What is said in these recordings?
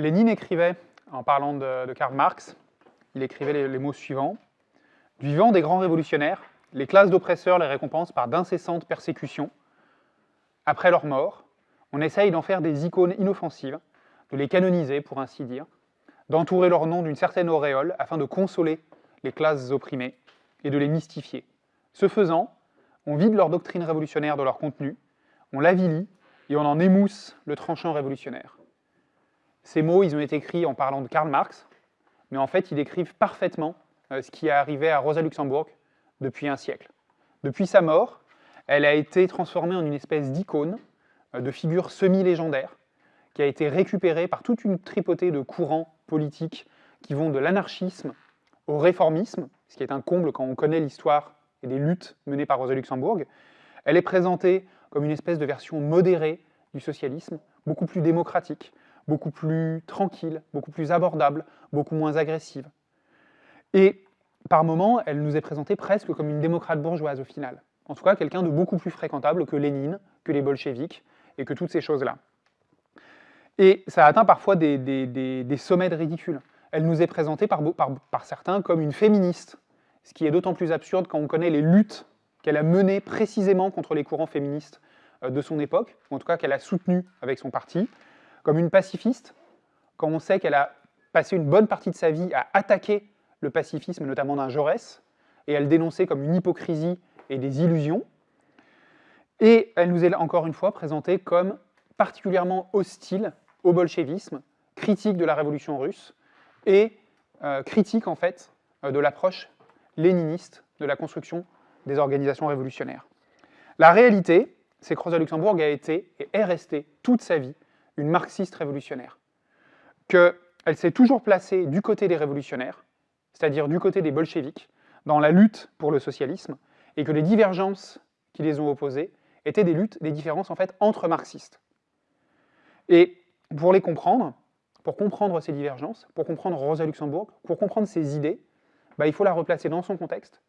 Lénine écrivait, en parlant de, Karl Marx, il écrivait les, mots suivants. Du vivant des grands révolutionnaires, les classes d'oppresseurs les récompensent par d'incessantes persécutions. Après leur mort, on essaye d'en faire des icônes inoffensives, de les canoniser, pour ainsi dire, d'entourer leur nom d'une certaine auréole afin de consoler les classes opprimées et de les mystifier. Ce faisant, on vide leur doctrine révolutionnaire de leur contenu, on l'avilit et on en émousse le tranchant révolutionnaire. Ces mots, ils ont été écrits en parlant de Karl Marx, mais en fait, ils décrivent parfaitement euh, ce qui est arrivé à Rosa Luxembourg depuis un siècle. Depuis sa mort, elle a été transformée en une espèce d'icône, euh, de figure semi-légendaire, qui a été récupérée par toute une tripotée de courants politiques qui vont de l'anarchisme au réformisme, ce qui est un comble quand on connaît l'histoire et des luttes menées par Rosa Luxembourg. Elle est présentée comme une espèce de version modérée du socialisme, beaucoup plus démocratique, beaucoup plus tranquille, beaucoup plus abordable, beaucoup moins agressive. Et par moments, elle nous est présentée presque comme une démocrate bourgeoise au final. En tout cas, quelqu'un de beaucoup plus fréquentable que Lénine, que les bolcheviks, et que toutes ces choses-là. Et ça atteint parfois des, sommets de ridicule. Elle nous est présentée par, certains comme une féministe, ce qui est d'autant plus absurde quand on connaît les luttes qu'elle a menées précisément contre les courants féministes euh, de son époque, ou en tout cas qu'elle a soutenues avec son parti, comme une pacifiste, quand on sait qu'elle a passé une bonne partie de sa vie à attaquer le pacifisme, notamment d'un Jaurès, et elle dénonçait comme une hypocrisie et des illusions. Et elle nous est encore une fois présentée comme particulièrement hostile au bolchevisme, critique de la révolution russe, et euh, critique en fait euh, de l'approche léniniste de la construction des organisations révolutionnaires. La réalité, c'est que Rosa Luxembourg a été et est restée toute sa vie une marxiste révolutionnaire, qu'elle s'est toujours placée du côté des révolutionnaires, c'est-à-dire du côté des bolcheviks, dans la lutte pour le socialisme, et que les divergences qui les ont opposées étaient des luttes, des différences en fait entre marxistes. Et pour les comprendre, pour comprendre ces divergences, pour comprendre Rosa Luxembourg, pour comprendre ses idées, bah, il faut la replacer dans son contexte,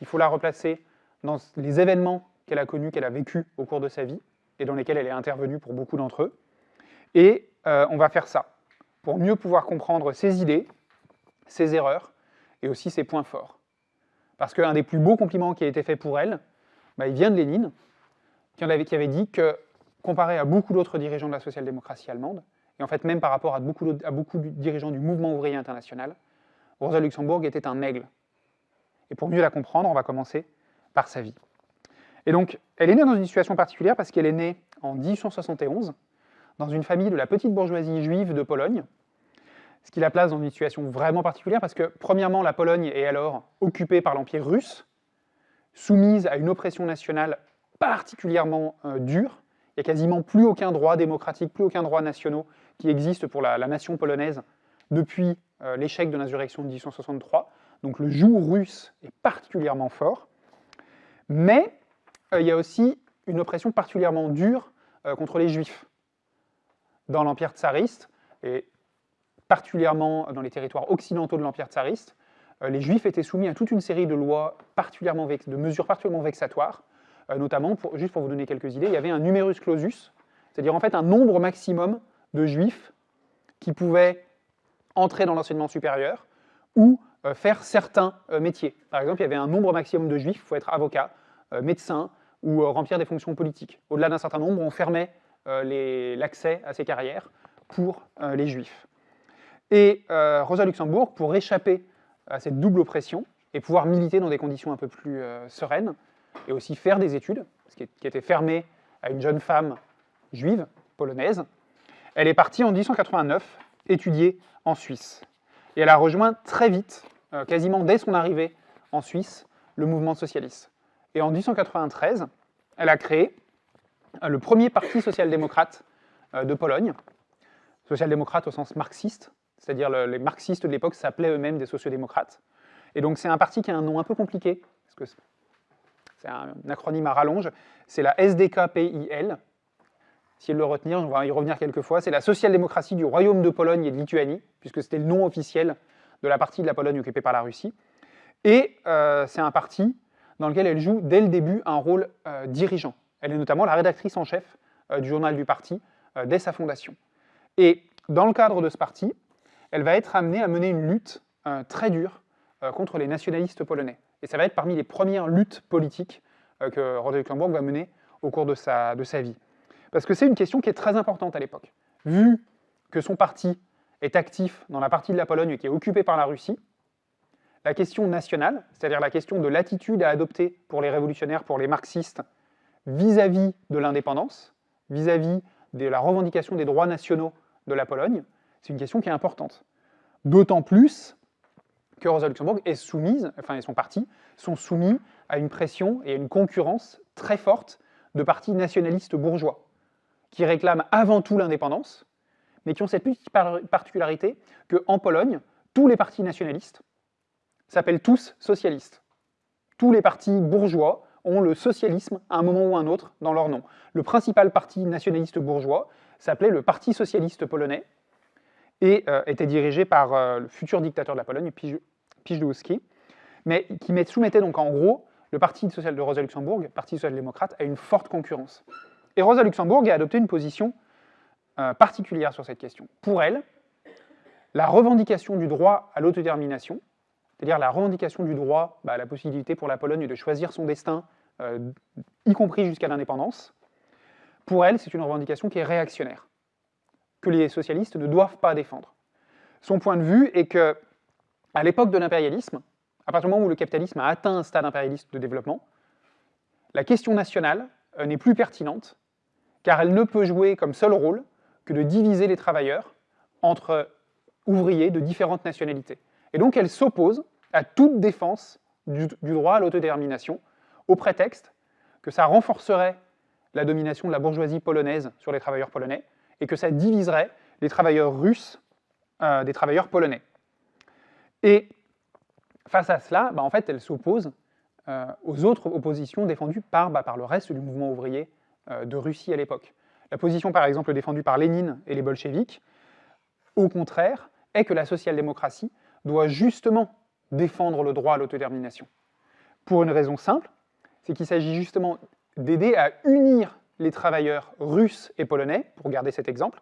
il faut la replacer dans les événements qu'elle a connus, qu'elle a vécus au cours de sa vie, et dans lesquels elle est intervenue pour beaucoup d'entre eux. Et euh, on va faire ça, pour mieux pouvoir comprendre ses idées, ses erreurs, et aussi ses points forts. Parce qu'un des plus beaux compliments qui a été fait pour elle, bah, il vient de Lénine, qui, avait, dit que, comparé à beaucoup d'autres dirigeants de la social-démocratie allemande, et en fait même par rapport à beaucoup, à beaucoup de dirigeants du mouvement ouvrier international, Rosa Luxembourg était un aigle. Et pour mieux la comprendre, on va commencer par sa vie. Et donc, elle est née dans une situation particulière parce qu'elle est née en 1871, dans une famille de la petite bourgeoisie juive de Pologne, ce qui la place dans une situation vraiment particulière parce que, premièrement, la Pologne est alors occupée par l'Empire russe, soumise à une oppression nationale particulièrement euh, dure. Il n'y a quasiment plus aucun droit démocratique, plus aucun droit national qui existe pour la, nation polonaise depuis euh, l'échec de l'insurrection de 1863. Donc le joug russe est particulièrement fort. Mais euh, il y a aussi une oppression particulièrement dure contre les juifs. Dans l'Empire tsariste, et particulièrement dans les territoires occidentaux de l'Empire tsariste, euh, les Juifs étaient soumis à toute une série de lois particulièrement de mesures particulièrement vexatoires, euh, notamment, juste pour vous donner quelques idées, il y avait un numerus clausus, c'est-à-dire en fait un nombre maximum de Juifs qui pouvaient entrer dans l'enseignement supérieur ou euh, faire certains métiers. Par exemple, il y avait un nombre maximum de Juifs, il faut être avocat, médecin ou remplir des fonctions politiques. Au-delà d'un certain nombre, on fermait l'accès à ces carrières pour les Juifs. Et euh, Rosa Luxembourg, pour échapper à cette double oppression et pouvoir militer dans des conditions un peu plus euh, sereines, et aussi faire des études, ce qui, était fermé à une jeune femme juive, polonaise, elle est partie en 1889 étudier en Suisse. Et elle a rejoint très vite, euh, quasiment dès son arrivée en Suisse, le mouvement socialiste. Et en 1893, elle a créé le premier parti social-démocrate de Pologne, social-démocrate au sens marxiste, c'est-à-dire les marxistes de l'époque s'appelaient eux-mêmes des sociodémocrates. Et donc c'est un parti qui a un nom un peu compliqué, parce que c'est un acronyme à rallonge, c'est la SDKPIL. Si le retenir, on va y revenir quelques fois, c'est la social-démocratie du Royaume de Pologne et de Lituanie, puisque c'était le nom officiel de la partie de la Pologne occupée par la Russie. Et euh, c'est un parti dans lequel elle joue dès le début un rôle euh, dirigeant. Elle est notamment la rédactrice en chef euh, du journal du parti dès sa fondation. Et dans le cadre de ce parti, elle va être amenée à mener une lutte euh, très dure euh, contre les nationalistes polonais. Et ça va être parmi les premières luttes politiques euh, que Rosa Luxembourg va mener au cours de sa, de sa vie. Parce que c'est une question qui est très importante à l'époque. Vu que son parti est actif dans la partie de la Pologne qui est occupée par la Russie, la question nationale, c'est-à-dire la question de l'attitude à adopter pour les révolutionnaires, pour les marxistes, vis-à-vis de l'indépendance, vis-à-vis de la revendication des droits nationaux de la Pologne, c'est une question qui est importante. D'autant plus que Rosa Luxembourg est soumise, enfin et son parti, sont soumis à une pression et à une concurrence très forte de partis nationalistes bourgeois, qui réclament avant tout l'indépendance, mais qui ont cette petite particularité qu'en Pologne, tous les partis nationalistes, s'appellent tous socialistes. Tous les partis bourgeois ont le socialisme à un moment ou à un autre dans leur nom. Le principal parti nationaliste bourgeois s'appelait le Parti socialiste polonais et euh, était dirigé par euh, le futur dictateur de la Pologne, Pijdowski, mais qui soumettait donc en gros le Parti social de Rosa Luxembourg, Parti social-démocrate, à une forte concurrence. Et Rosa Luxembourg a adopté une position euh, particulière sur cette question. Pour elle, la revendication du droit à l'autodétermination, c'est-à-dire la revendication du droit bah, à la possibilité pour la Pologne de choisir son destin, y compris jusqu'à l'indépendance, pour elle, c'est une revendication qui est réactionnaire, que les socialistes ne doivent pas défendre. Son point de vue est que, à l'époque de l'impérialisme, à partir du moment où le capitalisme a atteint un stade impérialiste de développement, la question nationale euh, n'est plus pertinente, car elle ne peut jouer comme seul rôle que de diviser les travailleurs entre ouvriers de différentes nationalités. Et donc elle s'oppose à toute défense du, droit à l'autodétermination, au prétexte que ça renforcerait la domination de la bourgeoisie polonaise sur les travailleurs polonais, et que ça diviserait les travailleurs russes euh, des travailleurs polonais. Et face à cela, bah, en fait, elle s'oppose euh, aux autres oppositions défendues par, bah, par le reste du mouvement ouvrier euh, de Russie à l'époque. La position, par exemple, défendue par Lénine et les bolcheviks, au contraire, est que la social-démocratie doit justement défendre le droit à l'autodétermination. Pour une raison simple, c'est qu'il s'agit justement d'aider à unir les travailleurs russes et polonais, pour garder cet exemple,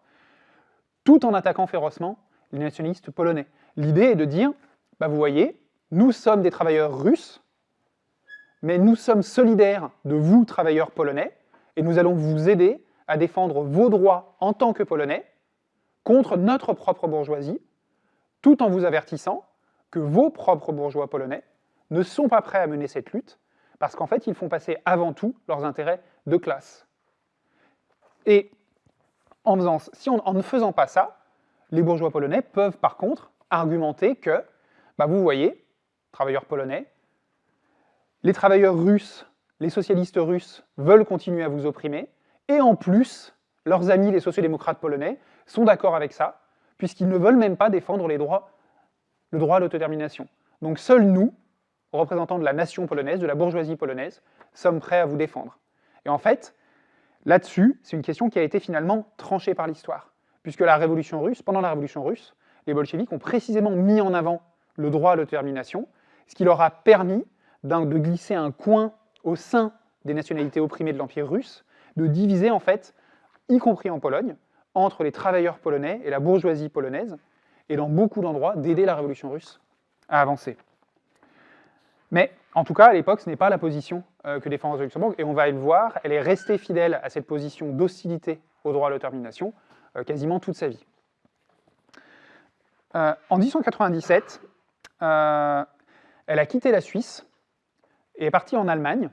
tout en attaquant férocement les nationalistes polonais. L'idée est de dire, bah vous voyez, nous sommes des travailleurs russes, mais nous sommes solidaires de vous, travailleurs polonais, et nous allons vous aider à défendre vos droits en tant que polonais contre notre propre bourgeoisie, tout en vous avertissant que vos propres bourgeois polonais ne sont pas prêts à mener cette lutte, parce qu'en fait, ils font passer avant tout leurs intérêts de classe. Et en, faisant, si en ne faisant pas ça, les bourgeois polonais peuvent par contre argumenter que, bah vous voyez, travailleurs polonais, les travailleurs russes, les socialistes russes veulent continuer à vous opprimer, et en plus, leurs amis les sociodémocrates polonais sont d'accord avec ça, puisqu'ils ne veulent même pas défendre les droits, le droit à l'autodétermination. Donc seuls nous, représentants de la nation polonaise, de la bourgeoisie polonaise, sommes prêts à vous défendre. Et en fait, là-dessus, c'est une question qui a été finalement tranchée par l'histoire, puisque la révolution russe, pendant la révolution russe, les bolcheviks ont précisément mis en avant le droit à l'autodétermination, ce qui leur a permis de glisser un coin au sein des nationalités opprimées de l'Empire russe, de diviser en fait, y compris en Pologne, entre les travailleurs polonais et la bourgeoisie polonaise, et dans beaucoup d'endroits, d'aider la révolution russe à avancer. Mais en tout cas, à l'époque, ce n'est pas la position euh, que défend Rosa Luxembourg, et on va le voir, elle est restée fidèle à cette position d'hostilité au droit à l'autodétermination euh, quasiment toute sa vie. Euh, en 1897, elle a quitté la Suisse et est partie en Allemagne,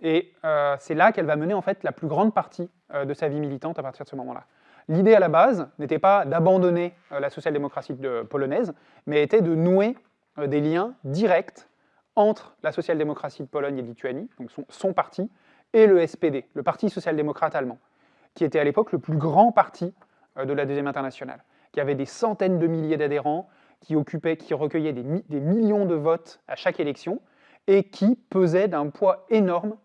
et c'est là qu'elle va mener en fait la plus grande partie de sa vie militante à partir de ce moment-là. L'idée à la base n'était pas d'abandonner euh, la social-démocratie polonaise, mais était de nouer euh, des liens directs entre la social-démocratie de Pologne et de Lituanie, donc son, parti, et le SPD, le Parti social-démocrate allemand, qui était à l'époque le plus grand parti euh, de la Deuxième Internationale, qui avait des centaines de milliers d'adhérents, qui qui recueillait des, des, millions de votes à chaque élection, et qui pesait d'un poids énorme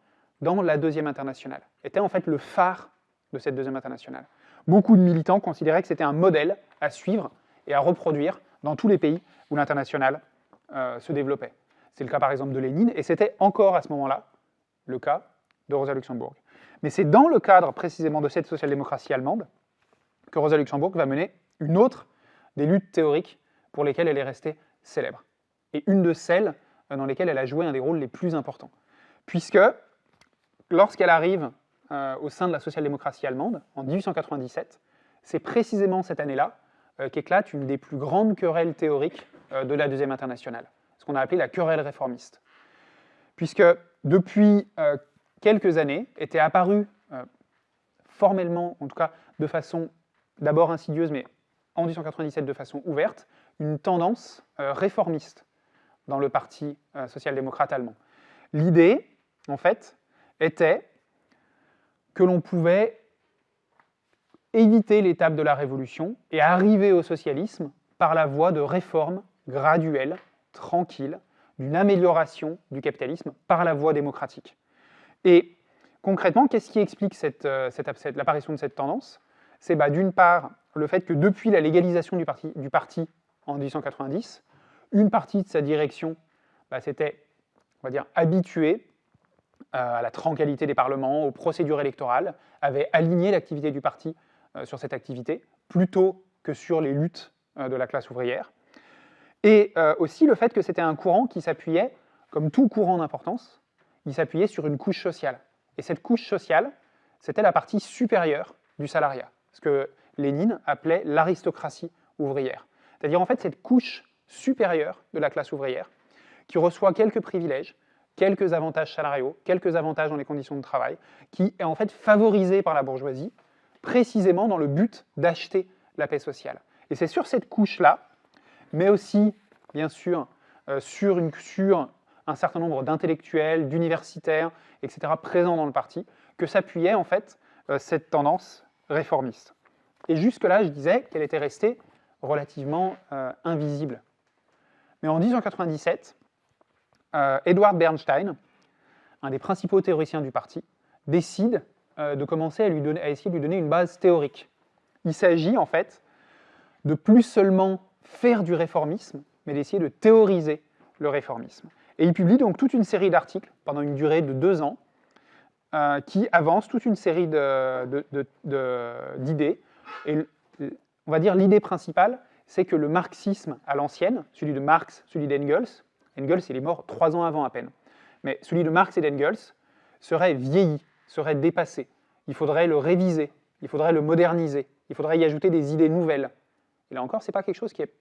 dans la Deuxième Internationale, était en fait le phare de cette Deuxième Internationale beaucoup de militants considéraient que c'était un modèle à suivre et à reproduire dans tous les pays où l'international euh, se développait. C'est le cas par exemple de Lénine, et c'était encore à ce moment-là le cas de Rosa Luxembourg. Mais c'est dans le cadre précisément de cette social-démocratie allemande que Rosa Luxembourg va mener une autre des luttes théoriques pour lesquelles elle est restée célèbre. Et une de celles euh, dans lesquelles elle a joué un des rôles les plus importants. Puisque, lorsqu'elle arrive euh, au sein de la social-démocratie allemande, en 1897, c'est précisément cette année-là euh, qu'éclate une des plus grandes querelles théoriques de la Deuxième Internationale, ce qu'on a appelé la querelle réformiste. Puisque, depuis quelques années, était apparue formellement, en tout cas de façon d'abord insidieuse, mais en 1897 de façon ouverte, une tendance réformiste dans le Parti euh, social-démocrate allemand. L'idée, en fait, était que l'on pouvait éviter l'étape de la révolution et arriver au socialisme par la voie de réformes graduelles, tranquilles, d'une amélioration du capitalisme par la voie démocratique. Et concrètement, qu'est-ce qui explique euh, l'apparition de cette tendance? C'est bah, d'une part le fait que depuis la légalisation du parti, du parti en 1890, une partie de sa direction bah, s'était, on va dire, habituée euh, à la tranquillité des parlements, aux procédures électorales, avait aligné l'activité du parti euh, sur cette activité, plutôt que sur les luttes de la classe ouvrière. Et aussi le fait que c'était un courant qui s'appuyait, comme tout courant d'importance, il s'appuyait sur une couche sociale. Et cette couche sociale, c'était la partie supérieure du salariat, ce que Lénine appelait l'aristocratie ouvrière. C'est-à-dire en fait cette couche supérieure de la classe ouvrière, qui reçoit quelques privilèges, quelques avantages salariaux, quelques avantages dans les conditions de travail, qui est en fait favorisé par la bourgeoisie, précisément dans le but d'acheter la paix sociale. Et c'est sur cette couche-là, mais aussi, bien sûr, euh, sur, un certain nombre d'intellectuels, d'universitaires, etc., présents dans le parti, que s'appuyait en fait euh, cette tendance réformiste. Et jusque-là, je disais qu'elle était restée relativement euh, invisible mais en 1897, euh, Edward Bernstein, un des principaux théoriciens du parti, décide de commencer à, à essayer de lui donner une base théorique. Il s'agit en fait de plus seulement faire du réformisme, mais d'essayer de théoriser le réformisme. Et il publie donc toute une série d'articles pendant une durée de deux ans euh, qui avancent toute une série d'idées. Et on va dire l'idée principale, c'est que le marxisme à l'ancienne, celui de Marx, celui d'Engels, Engels il est mort trois ans avant à peine, mais celui de Marx et d'Engels serait vieilli, serait dépassé. Il faudrait le réviser, il faudrait le moderniser, il faudrait y ajouter des idées nouvelles. Et là encore, c'est pas quelque chose qui est...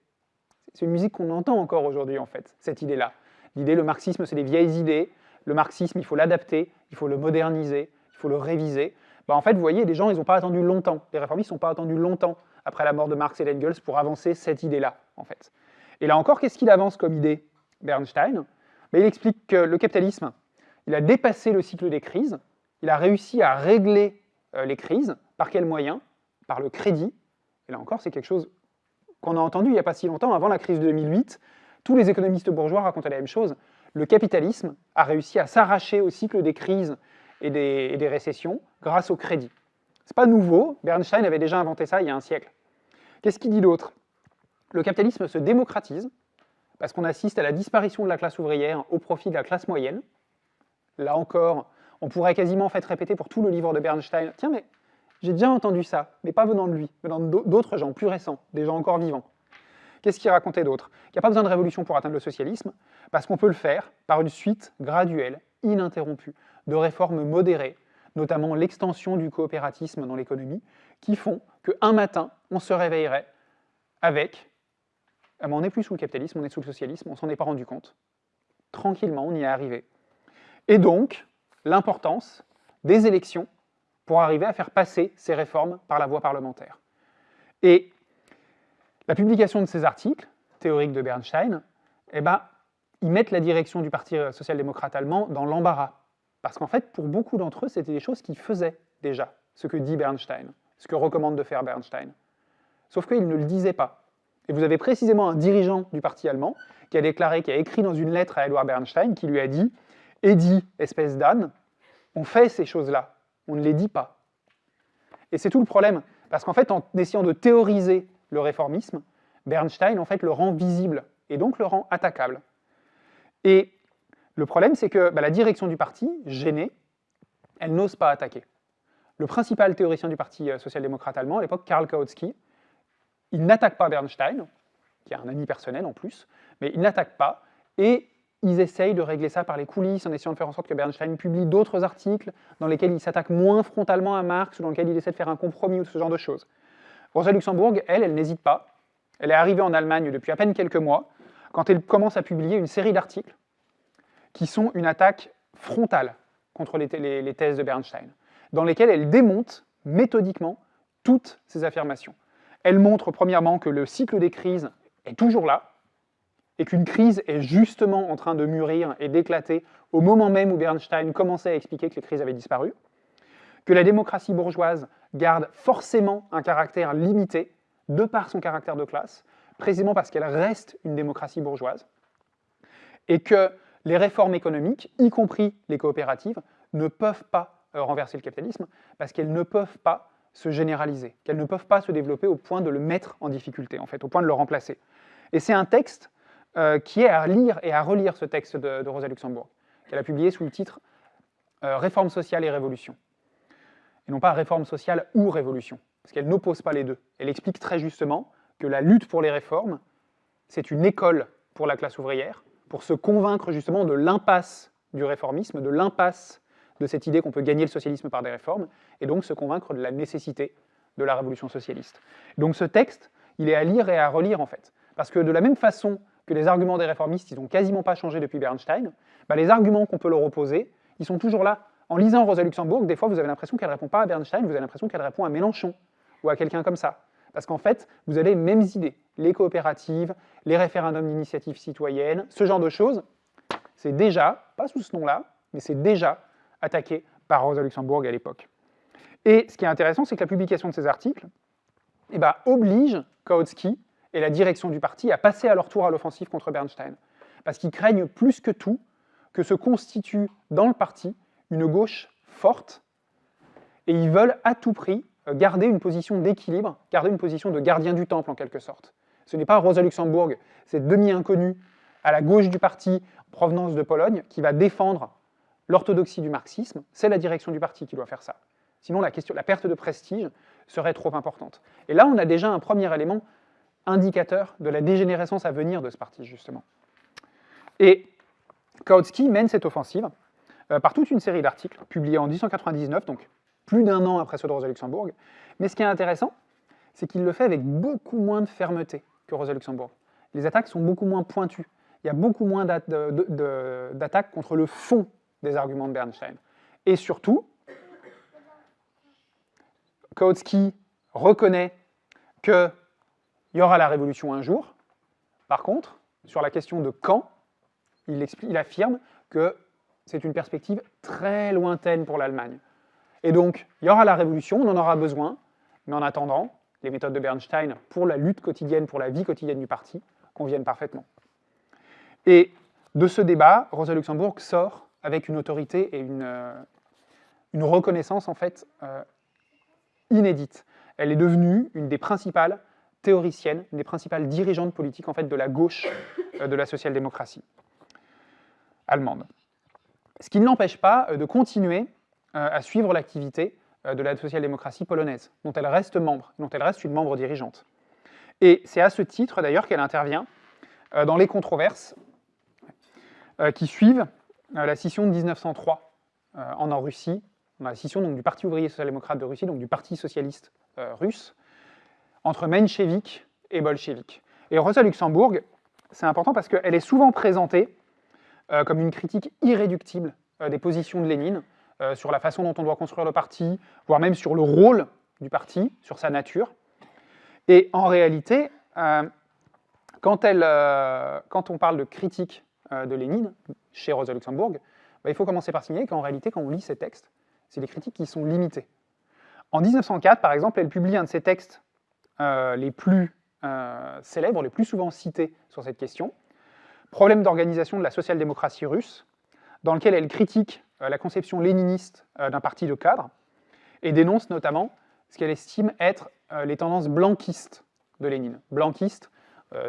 C'est une musique qu'on entend encore aujourd'hui, en fait, cette idée-là. L'idée, le marxisme, c'est des vieilles idées. Le marxisme, il faut l'adapter, il faut le moderniser, il faut le réviser. Bah, en fait, vous voyez, les gens, ils n'ont pas attendu longtemps. Les réformistes n'ont pas attendu longtemps après la mort de Marx et d'Engels pour avancer cette idée-là, en fait. Et là encore, qu'est-ce qu'il avance comme idée, Bernstein? Mais Il explique que le capitalisme, il a dépassé le cycle des crises, il a réussi à régler euh, les crises, par quels moyens? Par le crédit. Et là encore, c'est quelque chose qu'on a entendu il n'y a pas si longtemps, avant la crise de 2008, tous les économistes bourgeois racontaient la même chose. Le capitalisme a réussi à s'arracher au cycle des crises et des, et des récessions grâce au crédit. C'est pas nouveau, Bernstein avait déjà inventé ça il y a un siècle. Qu'est-ce qu'il dit d'autre? Le capitalisme se démocratise, parce qu'on assiste à la disparition de la classe ouvrière au profit de la classe moyenne. Là encore, on pourrait quasiment faire répéter pour tout le livre de Bernstein, tiens mais j'ai déjà entendu ça, mais pas venant de lui, venant d'autres gens plus récents, des gens encore vivants. Qu'est-ce qu'il racontait d'autre? Qu'il n'y a pas besoin de révolution pour atteindre le socialisme, parce qu'on peut le faire par une suite graduelle, ininterrompue, de réformes modérées, notamment l'extension du coopératisme dans l'économie, qui font qu'un matin, on se réveillerait avec ah on n'est plus sous le capitalisme, on est sous le socialisme, on s'en est pas rendu compte. Tranquillement, on y est arrivé. Et donc, l'importance des élections pour arriver à faire passer ces réformes par la voie parlementaire. Et la publication de ces articles, théoriques de Bernstein, eh ben, ils mettent la direction du Parti social-démocrate allemand dans l'embarras. Parce qu'en fait, pour beaucoup d'entre eux, c'était des choses qu'ils faisaient déjà, ce que dit Bernstein, ce que recommande de faire Bernstein. Sauf qu'ils ne le disaient pas. Et vous avez précisément un dirigeant du parti allemand qui a déclaré, qui a écrit dans une lettre à Edward Bernstein, qui lui a dit « Eddie, espèce d'âne, on fait ces choses-là, on ne les dit pas. » Et c'est tout le problème, parce qu'en fait, en essayant de théoriser le réformisme, Bernstein, en fait, le rend visible, et donc le rend attaquable. Et le problème, c'est que bah, la direction du parti, gênée, elle n'ose pas attaquer. Le principal théoricien du parti euh, social-démocrate allemand, à l'époque, Karl Kautsky, il n'attaque pas Bernstein, qui est un ami personnel en plus, mais il n'attaque pas, et ils essayent de régler ça par les coulisses, en essayant de faire en sorte que Bernstein publie d'autres articles dans lesquels il s'attaque moins frontalement à Marx, ou dans lesquels il essaie de faire un compromis, ou ce genre de choses. Rosa Luxembourg, elle, elle n'hésite pas. Elle est arrivée en Allemagne depuis à peine quelques mois, quand elle commence à publier une série d'articles qui sont une attaque frontale contre les, les, thèses de Bernstein, dans lesquelles elle démonte méthodiquement toutes ces affirmations. Elle montre premièrement que le cycle des crises est toujours là, et qu'une crise est justement en train de mûrir et d'éclater au moment même où Bernstein commençait à expliquer que les crises avaient disparu, que la démocratie bourgeoise garde forcément un caractère limité de par son caractère de classe, précisément parce qu'elle reste une démocratie bourgeoise, et que les réformes économiques, y compris les coopératives, ne peuvent pas euh, renverser le capitalisme, parce qu'elles ne peuvent pas se généraliser, qu'elles ne peuvent pas se développer au point de le mettre en difficulté, en fait, au point de le remplacer. Et c'est un texte euh, qui est à lire et à relire ce texte de, Rosa Luxembourg, qu'elle a publié sous le titre euh, Réforme sociale et révolution », et non pas Réforme sociale ou révolution, parce qu'elle n'oppose pas les deux. Elle explique très justement que la lutte pour les réformes, c'est une école pour la classe ouvrière, pour se convaincre justement de l'impasse du réformisme, de l'impasse de cette idée qu'on peut gagner le socialisme par des réformes, et donc se convaincre de la nécessité de la révolution socialiste. Donc ce texte, il est à lire et à relire en fait, parce que de la même façon que les arguments des réformistes, ils n'ont quasiment pas changé depuis Bernstein, bah, les arguments qu'on peut leur opposer, ils sont toujours là. En lisant Rosa Luxembourg, des fois vous avez l'impression qu'elle ne répond pas à Bernstein, vous avez l'impression qu'elle répond à Mélenchon, ou à quelqu'un comme ça. Parce qu'en fait, vous avez les mêmes idées. Les coopératives, les référendums d'initiative citoyenne, ce genre de choses, c'est déjà, pas sous ce nom-là, mais c'est déjà attaqué par Rosa Luxembourg à l'époque. Et ce qui est intéressant, c'est que la publication de ces articles eh ben, oblige Kautsky et la direction du parti à passer à leur tour à l'offensive contre Bernstein. Parce qu'ils craignent plus que tout que se constitue dans le parti une gauche forte, et ils veulent à tout prix euh, garder une position d'équilibre, garder une position de gardien du temple en quelque sorte. Ce n'est pas Rosa Luxembourg, cette demi-inconnue à la gauche du parti, en provenance de Pologne, qui va défendre l'orthodoxie du marxisme, c'est la direction du parti qui doit faire ça. Sinon, la, question, la perte de prestige serait trop importante. Et là, on a déjà un premier élément indicateur de la dégénérescence à venir de ce parti, justement. Et Kautsky mène cette offensive euh, par toute une série d'articles publiés en 1899, donc plus d'un an après ceux de Rosa Luxembourg. Mais ce qui est intéressant, c'est qu'il le fait avec beaucoup moins de fermeté que Rosa Luxembourg. Les attaques sont beaucoup moins pointues. Il y a beaucoup moins d'attaques contre le fond des arguments de Bernstein. Et surtout, Kautsky reconnaît qu'il y aura la révolution un jour. Par contre, sur la question de quand, il, il affirme que c'est une perspective très lointaine pour l'Allemagne. Et donc, il y aura la révolution, on en aura besoin, mais en attendant, les méthodes de Bernstein pour la lutte quotidienne, pour la vie quotidienne du parti, conviennent parfaitement. Et de ce débat, Rosa Luxembourg sort avec une autorité et une, euh, reconnaissance en fait euh, inédite. Elle est devenue une des principales théoriciennes, une des principales dirigeantes politiques en fait de la gauche euh, de la social-démocratie allemande. Ce qui ne l'empêche pas de continuer à suivre l'activité de la social-démocratie polonaise, dont elle reste membre, dont elle reste une membre dirigeante. Et c'est à ce titre d'ailleurs qu'elle intervient dans les controverses qui suivent euh, la scission de 1903 euh, en, Russie, la scission donc, du Parti ouvrier social-démocrate de Russie, donc du Parti socialiste euh, russe, entre mencheviks et bolcheviks. Et Rosa Luxembourg, c'est important parce qu'elle est souvent présentée comme une critique irréductible des positions de Lénine sur la façon dont on doit construire le parti, voire même sur le rôle du parti, sur sa nature. Et en réalité, quand, elle, quand on parle de critique de Lénine, chez Rosa Luxembourg, bah, il faut commencer par signaler qu'en réalité, quand on lit ces textes, c'est des critiques qui sont limitées. En 1904, par exemple, elle publie un de ses textes euh, les plus euh, célèbres, les plus souvent cités sur cette question, Problème d'organisation de la social-démocratie russe, dans lequel elle critique euh, la conception léniniste d'un parti de cadres, et dénonce notamment ce qu'elle estime être les tendances blanquistes de Lénine. Blanquiste,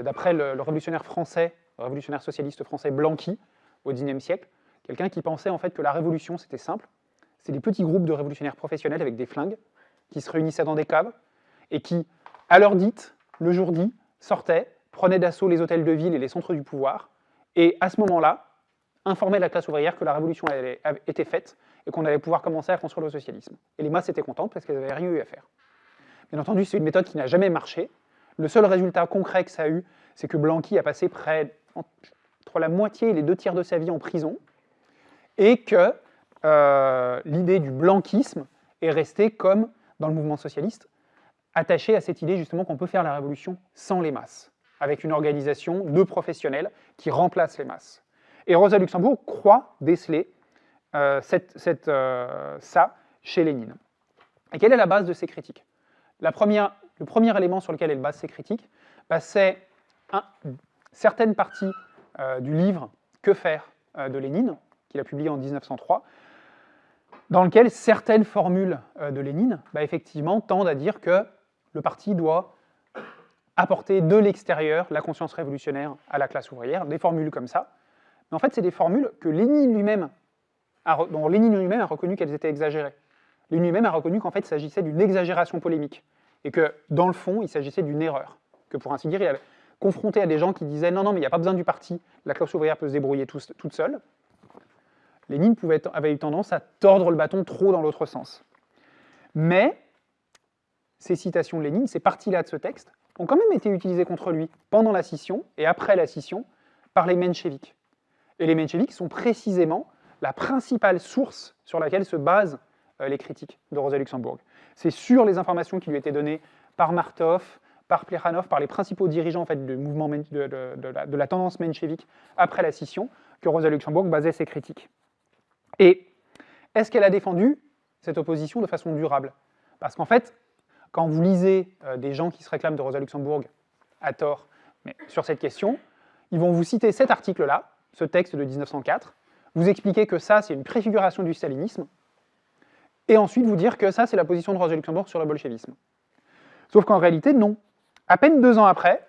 d'après le, le révolutionnaire français, le révolutionnaire socialiste français Blanqui, au XIXe siècle, quelqu'un qui pensait en fait que la révolution c'était simple, c'est des petits groupes de révolutionnaires professionnels avec des flingues qui se réunissaient dans des caves et qui, à leur dite, le jour dit, sortait, prenait d'assaut les hôtels de ville et les centres du pouvoir, et à ce moment-là, informait la classe ouvrière que la révolution avait été faite et qu'on allait pouvoir commencer à construire le socialisme. Et les masses étaient contentes parce qu'elles n'avaient rien eu à faire. Bien entendu, c'est une méthode qui n'a jamais marché. Le seul résultat concret que ça a eu, c'est que Blanqui a passé près entre la moitié et les deux tiers de sa vie en prison, et que euh, l'idée du blanquisme est restée comme, dans le mouvement socialiste, attachée à cette idée justement qu'on peut faire la révolution sans les masses, avec une organisation de professionnels qui remplace les masses. Et Rosa Luxembourg croit déceler euh, euh, ça chez Lénine. Et quelle est la base de ces critiques? La première, Le premier élément sur lequel elle base ses critiques, bah, c'est certaines parties euh, du livre Que faire de Lénine, qu'il a publié en 1903, dans lequel certaines formules de Lénine, bah, effectivement, tendent à dire que le parti doit apporter de l'extérieur la conscience révolutionnaire à la classe ouvrière, des formules comme ça. Mais en fait, c'est des formules que Lénine lui-même dont Lénine lui-même a reconnu qu'elles étaient exagérées. Lénine lui-même a reconnu qu'en fait il s'agissait d'une exagération polémique, et que dans le fond il s'agissait d'une erreur, que pour ainsi dire il avait confronté à des gens qui disaient non non mais il n'y a pas besoin du parti, la classe ouvrière peut se débrouiller toute seule, Lénine pouvait, avait eu tendance à tordre le bâton trop dans l'autre sens. Mais ces citations de Lénine, ces parties-là de ce texte, ont quand même été utilisées contre lui pendant la scission et après la scission par les mencheviks. Et les mencheviks sont précisément la principale source sur laquelle se basent euh, les critiques de Rosa Luxembourg. C'est sur les informations qui lui étaient données par Martov, par Plekhanov, par les principaux dirigeants de, la, tendance menchevique après la scission, que Rosa Luxembourg basait ses critiques. Et est-ce qu'elle a défendu cette opposition de façon durable? Parce qu'en fait, quand vous lisez euh, des gens qui se réclament de Rosa Luxembourg à tort mais sur cette question, ils vont vous citer cet article-là, ce texte de 1904, vous expliquer que ça, c'est une préfiguration du stalinisme, et ensuite vous dire que ça, c'est la position de Rosa Luxembourg sur le bolchevisme. Sauf qu'en réalité, non. À peine deux ans après,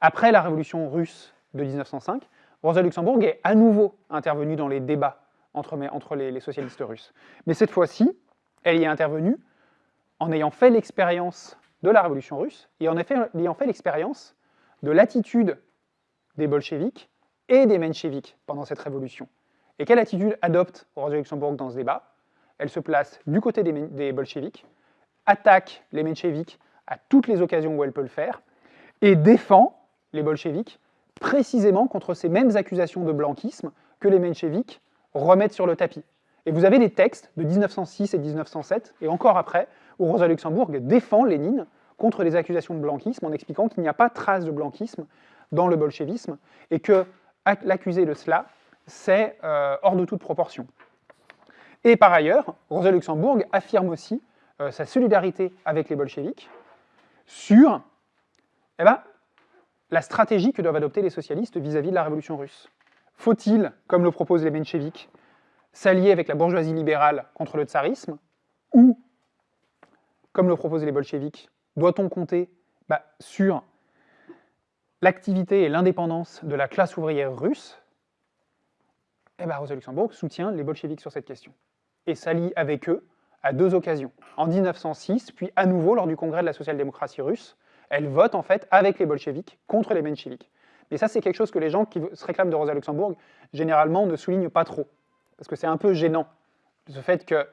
après la révolution russe de 1905, Rosa Luxembourg est à nouveau intervenue dans les débats entre, les, les, socialistes russes. Mais cette fois-ci, elle y est intervenue en ayant fait l'expérience de la révolution russe et en ayant fait l'expérience de l'attitude des bolcheviks et des mencheviks pendant cette révolution. Et quelle attitude adopte Rosa Luxembourg dans ce débat? Elle se place du côté des, des bolcheviks, attaque les mencheviks à toutes les occasions où elle peut le faire, et défend les bolcheviks précisément contre ces mêmes accusations de blanquisme que les mencheviks remettent sur le tapis. Et vous avez des textes de 1906 et 1907, et encore après, où Rosa Luxembourg défend Lénine contre les accusations de blanquisme en expliquant qu'il n'y a pas trace de blanquisme dans le bolchevisme, et que l'accuser de cela c'est euh, hors de toute proportion. Et par ailleurs, Rosa Luxembourg affirme aussi euh, sa solidarité avec les bolcheviks sur eh ben, la stratégie que doivent adopter les socialistes vis-à-vis de la révolution russe. Faut-il, comme le proposent les mencheviks, s'allier avec la bourgeoisie libérale contre le tsarisme Ou, comme le proposent les bolcheviks, doit-on compter bah, sur l'activité et l'indépendance de la classe ouvrière russe? Eh bien, Rosa Luxembourg soutient les bolcheviks sur cette question et s'allie avec eux à deux occasions. En 1906, puis à nouveau lors du congrès de la social-démocratie russe, elle vote en fait avec les bolcheviks contre les mencheviks. Mais ça, c'est quelque chose que les gens qui se réclament de Rosa Luxembourg, généralement, ne soulignent pas trop. Parce que c'est un peu gênant, ce fait que,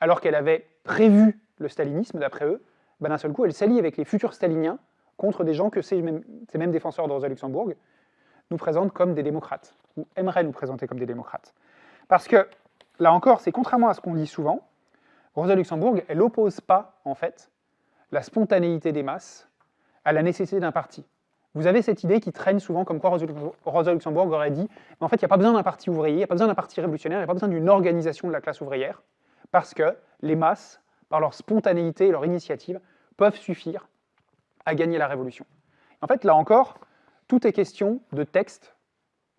alors qu'elle avait prévu le stalinisme, d'après eux, ben d'un seul coup, elle s'allie avec les futurs staliniens contre des gens que ces mêmes, ces mêmes défenseurs de Rosa Luxembourg nous présentent comme des démocrates, ou aimeraient nous présenter comme des démocrates. Parce que, là encore, c'est contrairement à ce qu'on dit souvent, Rosa Luxembourg, elle n'oppose pas, en fait, la spontanéité des masses à la nécessité d'un parti. Vous avez cette idée qui traîne souvent comme quoi Rosa Luxembourg aurait dit « en fait, il n'y a pas besoin d'un parti ouvrier, il n'y a pas besoin d'un parti révolutionnaire, il n'y a pas besoin d'une organisation de la classe ouvrière, parce que les masses, par leur spontanéité et leur initiative, peuvent suffire à gagner la révolution. » En fait, là encore, tout est question de textes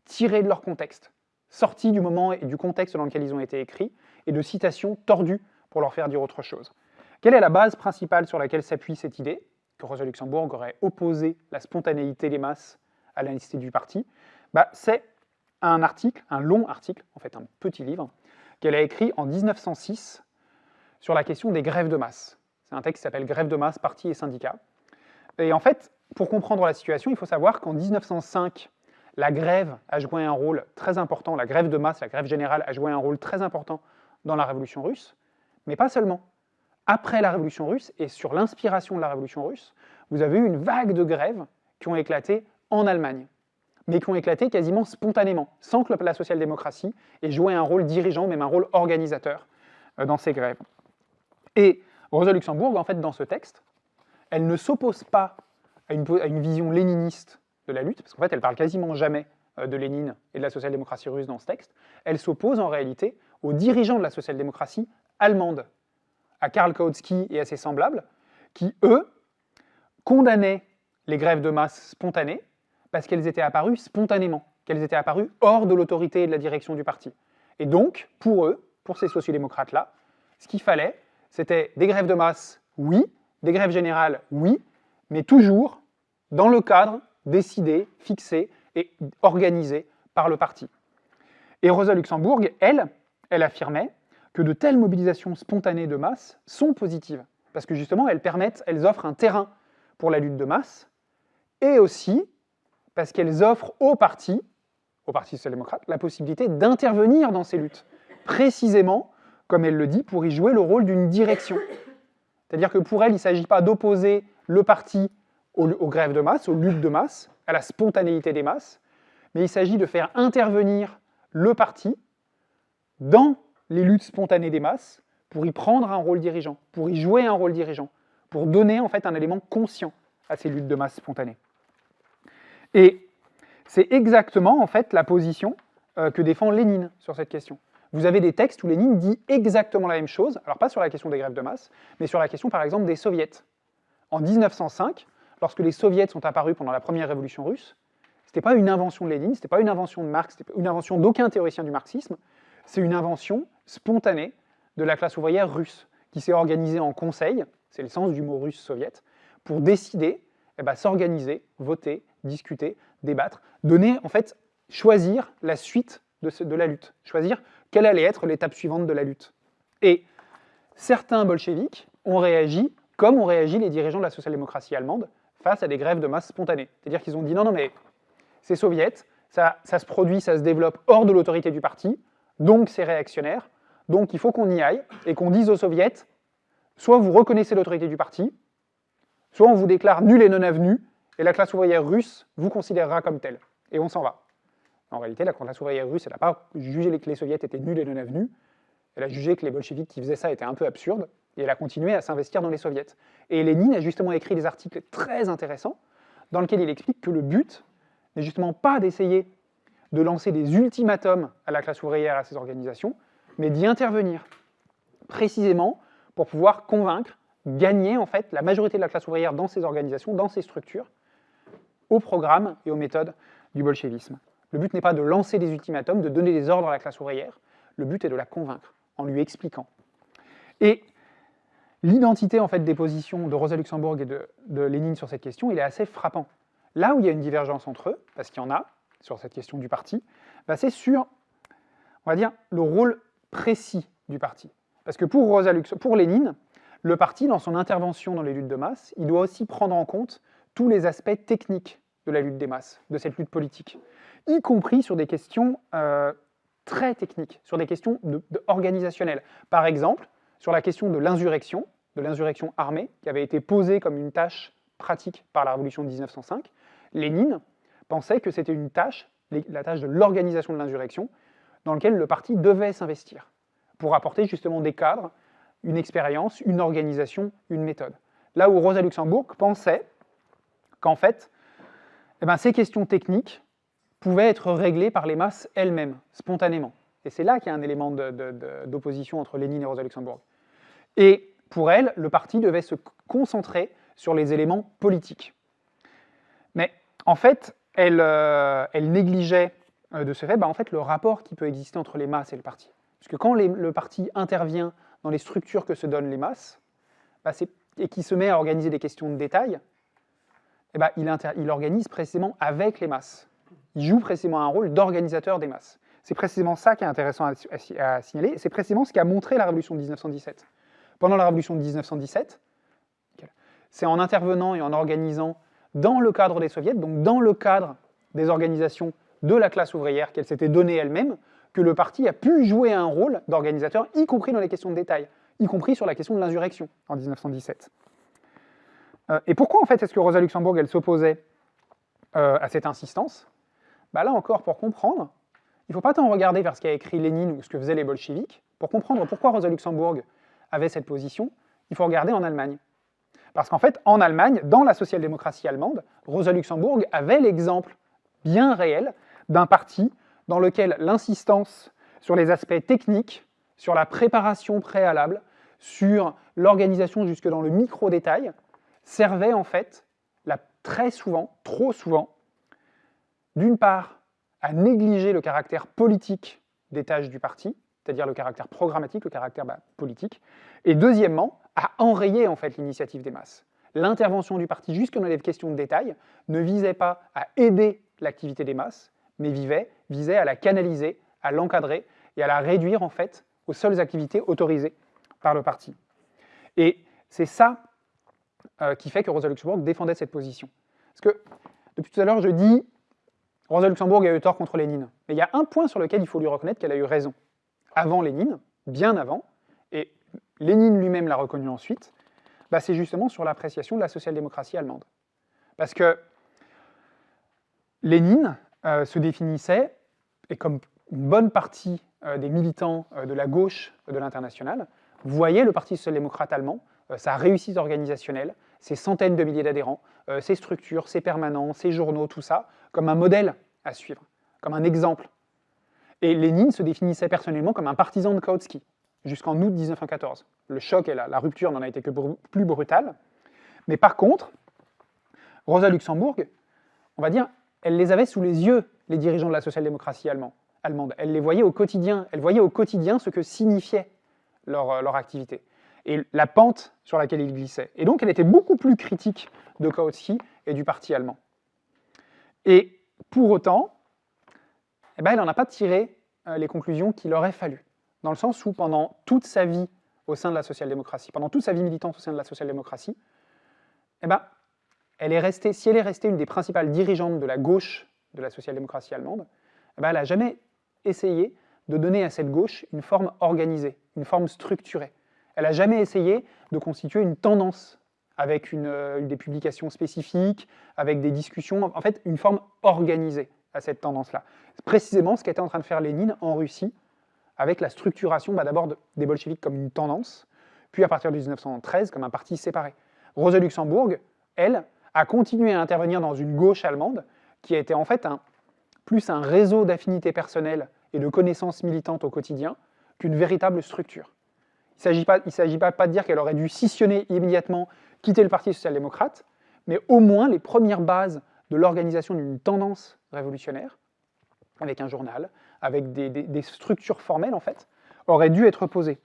tirés de leur contexte, sortis du moment et du contexte dans lequel ils ont été écrits, et de citations tordues pour leur faire dire autre chose. Quelle est la base principale sur laquelle s'appuie cette idée que Rosa Luxembourg aurait opposé la spontanéité des masses à la du parti? Bah, C'est un article, un long article, en fait un petit livre, qu'elle a écrit en 1906 sur la question des grèves de masse. C'est un texte qui s'appelle Grève de masse, parti et syndicats. Et en fait, pour comprendre la situation, il faut savoir qu'en 1905, la grève a joué un rôle très important, la grève de masse, la grève générale a joué un rôle très important dans la Révolution russe, mais pas seulement. Après la Révolution russe, et sur l'inspiration de la Révolution russe, vous avez eu une vague de grèves qui ont éclaté en Allemagne, mais qui ont éclaté quasiment spontanément, sans que la social-démocratie ait joué un rôle dirigeant, même un rôle organisateur euh, dans ces grèves. Et Rosa Luxembourg, en fait, dans ce texte, elle ne s'oppose pas à une, vision léniniste de la lutte, parce qu'en fait, elle parle quasiment jamais euh, de Lénine et de la social-démocratie russe dans ce texte, elle s'oppose en réalité aux dirigeants de la social-démocratie allemande, à Karl Kautsky et à ses semblables, qui, eux, condamnaient les grèves de masse spontanées parce qu'elles étaient apparues spontanément, qu'elles étaient apparues hors de l'autorité et de la direction du parti. Et donc, pour eux, pour ces sociodémocrates-là, ce qu'il fallait, c'était des grèves de masse, oui, des grèves générales, oui, mais toujours dans le cadre décidé, fixé et organisé par le parti. Et Rosa Luxembourg, elle, elle affirmait que de telles mobilisations spontanées de masse sont positives, parce que justement, elles permettent, elles offrent un terrain pour la lutte de masse, et aussi parce qu'elles offrent au parti, au Parti social-démocrate, la possibilité d'intervenir dans ces luttes, précisément, comme elle le dit, pour y jouer le rôle d'une direction. C'est-à-dire que pour elle, il ne s'agit pas d'opposer le parti aux, grèves de masse, aux luttes de masse, à la spontanéité des masses, mais il s'agit de faire intervenir le parti dans les luttes spontanées des masses pour y prendre un rôle dirigeant, pour y jouer un rôle dirigeant, pour donner en fait un élément conscient à ces luttes de masse spontanées. Et c'est exactement en fait la position euh, que défend Lénine sur cette question. Vous avez des textes où Lénine dit exactement la même chose, alors pas sur la question des grèves de masse, mais sur la question par exemple des soviets. En 1905, lorsque les soviets sont apparus pendant la première révolution russe, ce n'était pas une invention de Lénine, ce n'était pas une invention de Marx, c'était une invention d'aucun théoricien du marxisme, c'est une invention spontanée de la classe ouvrière russe, qui s'est organisée en conseil, c'est le sens du mot russe soviète, pour décider, eh ben, s'organiser, voter, discuter, débattre, donner, en fait, choisir la suite de, de la lutte, choisir quelle allait être l'étape suivante de la lutte. Et certains bolcheviks ont réagi comme ont réagi les dirigeants de la social-démocratie allemande face à des grèves de masse spontanées. C'est-à-dire qu'ils ont dit non, non, mais c'est soviète, ça, ça se produit, ça se développe hors de l'autorité du parti, donc c'est réactionnaire, donc il faut qu'on y aille et qu'on dise aux soviets, soit vous reconnaissez l'autorité du parti, soit on vous déclare nul et non avenu, et la classe ouvrière russe vous considérera comme tel, et on s'en va. En réalité, la classe ouvrière russe, n'a pas jugé que les soviets étaient nuls et non avenus, elle a jugé que les bolcheviks qui faisaient ça étaient un peu absurdes, et elle a continué à s'investir dans les soviets. Et Lénine a justement écrit des articles très intéressants, dans lesquels il explique que le but n'est justement pas d'essayer de lancer des ultimatums à la classe ouvrière, à ces organisations, mais d'y intervenir, précisément pour pouvoir convaincre, gagner en fait la majorité de la classe ouvrière dans ces organisations, dans ces structures, au programme et aux méthodes du bolchevisme. Le but n'est pas de lancer des ultimatums, de donner des ordres à la classe ouvrière, le but est de la convaincre, en lui expliquant. Et l'identité en fait des positions de Rosa Luxembourg et de, Lénine sur cette question, est assez frappant. Là où il y a une divergence entre eux, parce qu'il y en a, sur cette question du parti, bah c'est sur, le rôle précis du parti. Parce que pour, Rosa Lux pour Lénine, le parti, dans son intervention dans les luttes de masse, il doit aussi prendre en compte tous les aspects techniques de la lutte des masses, de cette lutte politique, y compris sur des questions euh, très techniques, sur des questions organisationnelles. Par exemple, sur la question de l'insurrection, de l'insurrection armée, qui avait été posée comme une tâche pratique par la Révolution de 1905, Lénine pensait que c'était une tâche, la tâche de l'organisation de l'insurrection, dans laquelle le parti devait s'investir, pour apporter justement des cadres, une expérience, une organisation, une méthode. Là où Rosa Luxembourg pensait qu'en fait, eh ben, ces questions techniques pouvaient être réglées par les masses elles-mêmes, spontanément. Et c'est là qu'il y a un élément d'opposition entre Lénine et Rosa Luxembourg. Et pour elle, le parti devait se concentrer sur les éléments politiques. Mais en fait, elle, euh, négligeait euh, de ce fait bah, en fait, le rapport qui peut exister entre les masses et le parti. Parce que quand le parti intervient dans les structures que se donnent les masses, bah, et qui se met à organiser des questions de détail, eh bah, il, organise précisément avec les masses. Il joue précisément un rôle d'organisateur des masses. C'est précisément ça qui est intéressant à, signaler, c'est précisément ce qui a montré la révolution de 1917. Pendant la révolution de 1917, c'est en intervenant et en organisant dans le cadre des soviets, donc dans le cadre des organisations de la classe ouvrière qu'elle s'était donnée elle-même, que le parti a pu jouer un rôle d'organisateur, y compris dans les questions de détail, y compris sur la question de l'insurrection en 1917. Euh, et pourquoi en fait est-ce que Rosa Luxembourg elle s'opposait euh, à cette insistance? Bah Là encore, pour comprendre, il ne faut pas tant regarder vers ce qu'a écrit Lénine ou ce que faisaient les bolcheviks. Pour comprendre pourquoi Rosa Luxembourg avait cette position, il faut regarder en Allemagne. Parce qu'en fait, en Allemagne, dans la social-démocratie allemande, Rosa Luxembourg avait l'exemple bien réel d'un parti dans lequel l'insistance sur les aspects techniques, sur la préparation préalable, sur l'organisation jusque dans le micro-détail, servait en fait, très souvent, trop souvent, d'une part, à négliger le caractère politique des tâches du parti, c'est-à-dire le caractère programmatique, le caractère bah, politique, et deuxièmement, à enrayer en fait l'initiative des masses. L'intervention du parti, jusque dans les questions de détail, ne visait pas à aider l'activité des masses, mais visait à la canaliser, à l'encadrer et à la réduire en fait aux seules activités autorisées par le parti. Et c'est ça qui fait que Rosa Luxembourg défendait cette position. Parce que depuis tout à l'heure, je dis Rosa Luxembourg a eu tort contre Lénine. Mais il y a un point sur lequel il faut lui reconnaître qu'elle a eu raison. Avant Lénine, bien avant, et Lénine lui-même l'a reconnu ensuite, bah c'est justement sur l'appréciation de la social-démocratie allemande. Parce que Lénine euh, se définissait, et comme une bonne partie euh, des militants euh, de la gauche de l'international, voyait le Parti social-démocrate allemand, sa réussite organisationnelle, ses centaines de milliers d'adhérents, ses structures, ses permanents, ses journaux, tout ça, comme un modèle à suivre, comme un exemple. Et Lénine se définissait personnellement comme un partisan de Kautsky, jusqu'en août 1914. Le choc et la, rupture n'en a été que plus brutale. Mais par contre, Rosa Luxembourg, on va dire, elle les avait sous les yeux, les dirigeants de la social-démocratie allemande. Elle les voyait au quotidien. Elle voyait au quotidien ce que signifiait leur, euh, leur activité et la pente sur laquelle ils glissaient. Et donc, elle était beaucoup plus critique de Kautsky et du parti allemand. Et pour autant, eh ben, elle n'en a pas tiré euh, les conclusions qu'il aurait fallu. Dans le sens où, pendant toute sa vie au sein de la social-démocratie, pendant toute sa vie militante au sein de la social-démocratie, eh ben, elle est restée, si elle est restée une des principales dirigeantes de la gauche de la social-démocratie allemande, eh ben elle n'a jamais essayé de donner à cette gauche une forme organisée, une forme structurée. Elle n'a jamais essayé de constituer une tendance avec une, euh, des publications spécifiques, avec des discussions, en fait une forme organisée à cette tendance-là. Précisément ce qu'était en train de faire Lénine en Russie, avec la structuration bah, d'abord des bolcheviks comme une tendance, puis à partir de 1913 comme un parti séparé. Rosa Luxembourg, elle, a continué à intervenir dans une gauche allemande qui a été en fait plus un réseau d'affinités personnelles et de connaissances militantes au quotidien qu'une véritable structure. Il ne s'agit pas, de dire qu'elle aurait dû scissionner immédiatement, quitter le Parti social-démocrate, mais au moins les premières bases de l'organisation d'une tendance révolutionnaire, avec un journal, avec des, des, structures formelles en fait, auraient dû être posées.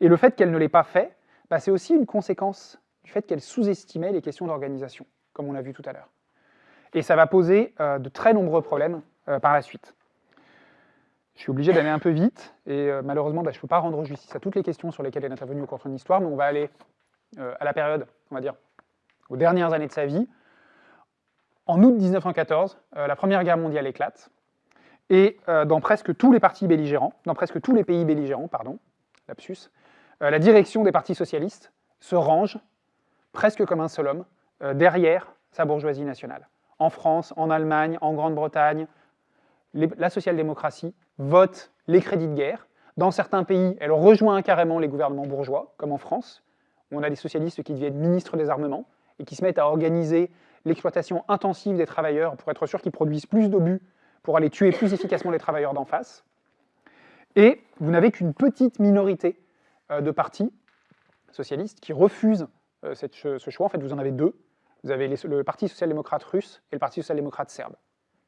Et le fait qu'elle ne l'ait pas fait, bah, c'est aussi une conséquence du fait qu'elle sous-estimait les questions d'organisation comme on l'a vu tout à l'heure. Et ça va poser euh, de très nombreux problèmes euh, par la suite. Je suis obligé d'aller un peu vite, et euh, malheureusement, bah, je ne peux pas rendre justice à toutes les questions sur lesquelles elle est intervenue au cours de l'histoire, mais on va aller à la période, on va dire, aux dernières années de sa vie. En août 1914, la Première Guerre mondiale éclate, et dans presque tous les partis belligérants, dans presque tous les pays belligérants, pardon, lapsus, la direction des partis socialistes se range, presque comme un seul homme, euh, derrière sa bourgeoisie nationale. En France, en Allemagne, en Grande-Bretagne, la social-démocratie vote les crédits de guerre. Dans certains pays, elle rejoint carrément les gouvernements bourgeois, comme en France, où on a des socialistes qui deviennent ministres des armements et qui se mettent à organiser l'exploitation intensive des travailleurs pour être sûr qu'ils produisent plus d'obus pour aller tuer plus efficacement les travailleurs d'en face. Et vous n'avez qu'une petite minorité euh, de partis socialistes qui refusent euh, ce choix. En fait, vous en avez deux. Vous avez le Parti social-démocrate russe et le Parti social-démocrate serbe,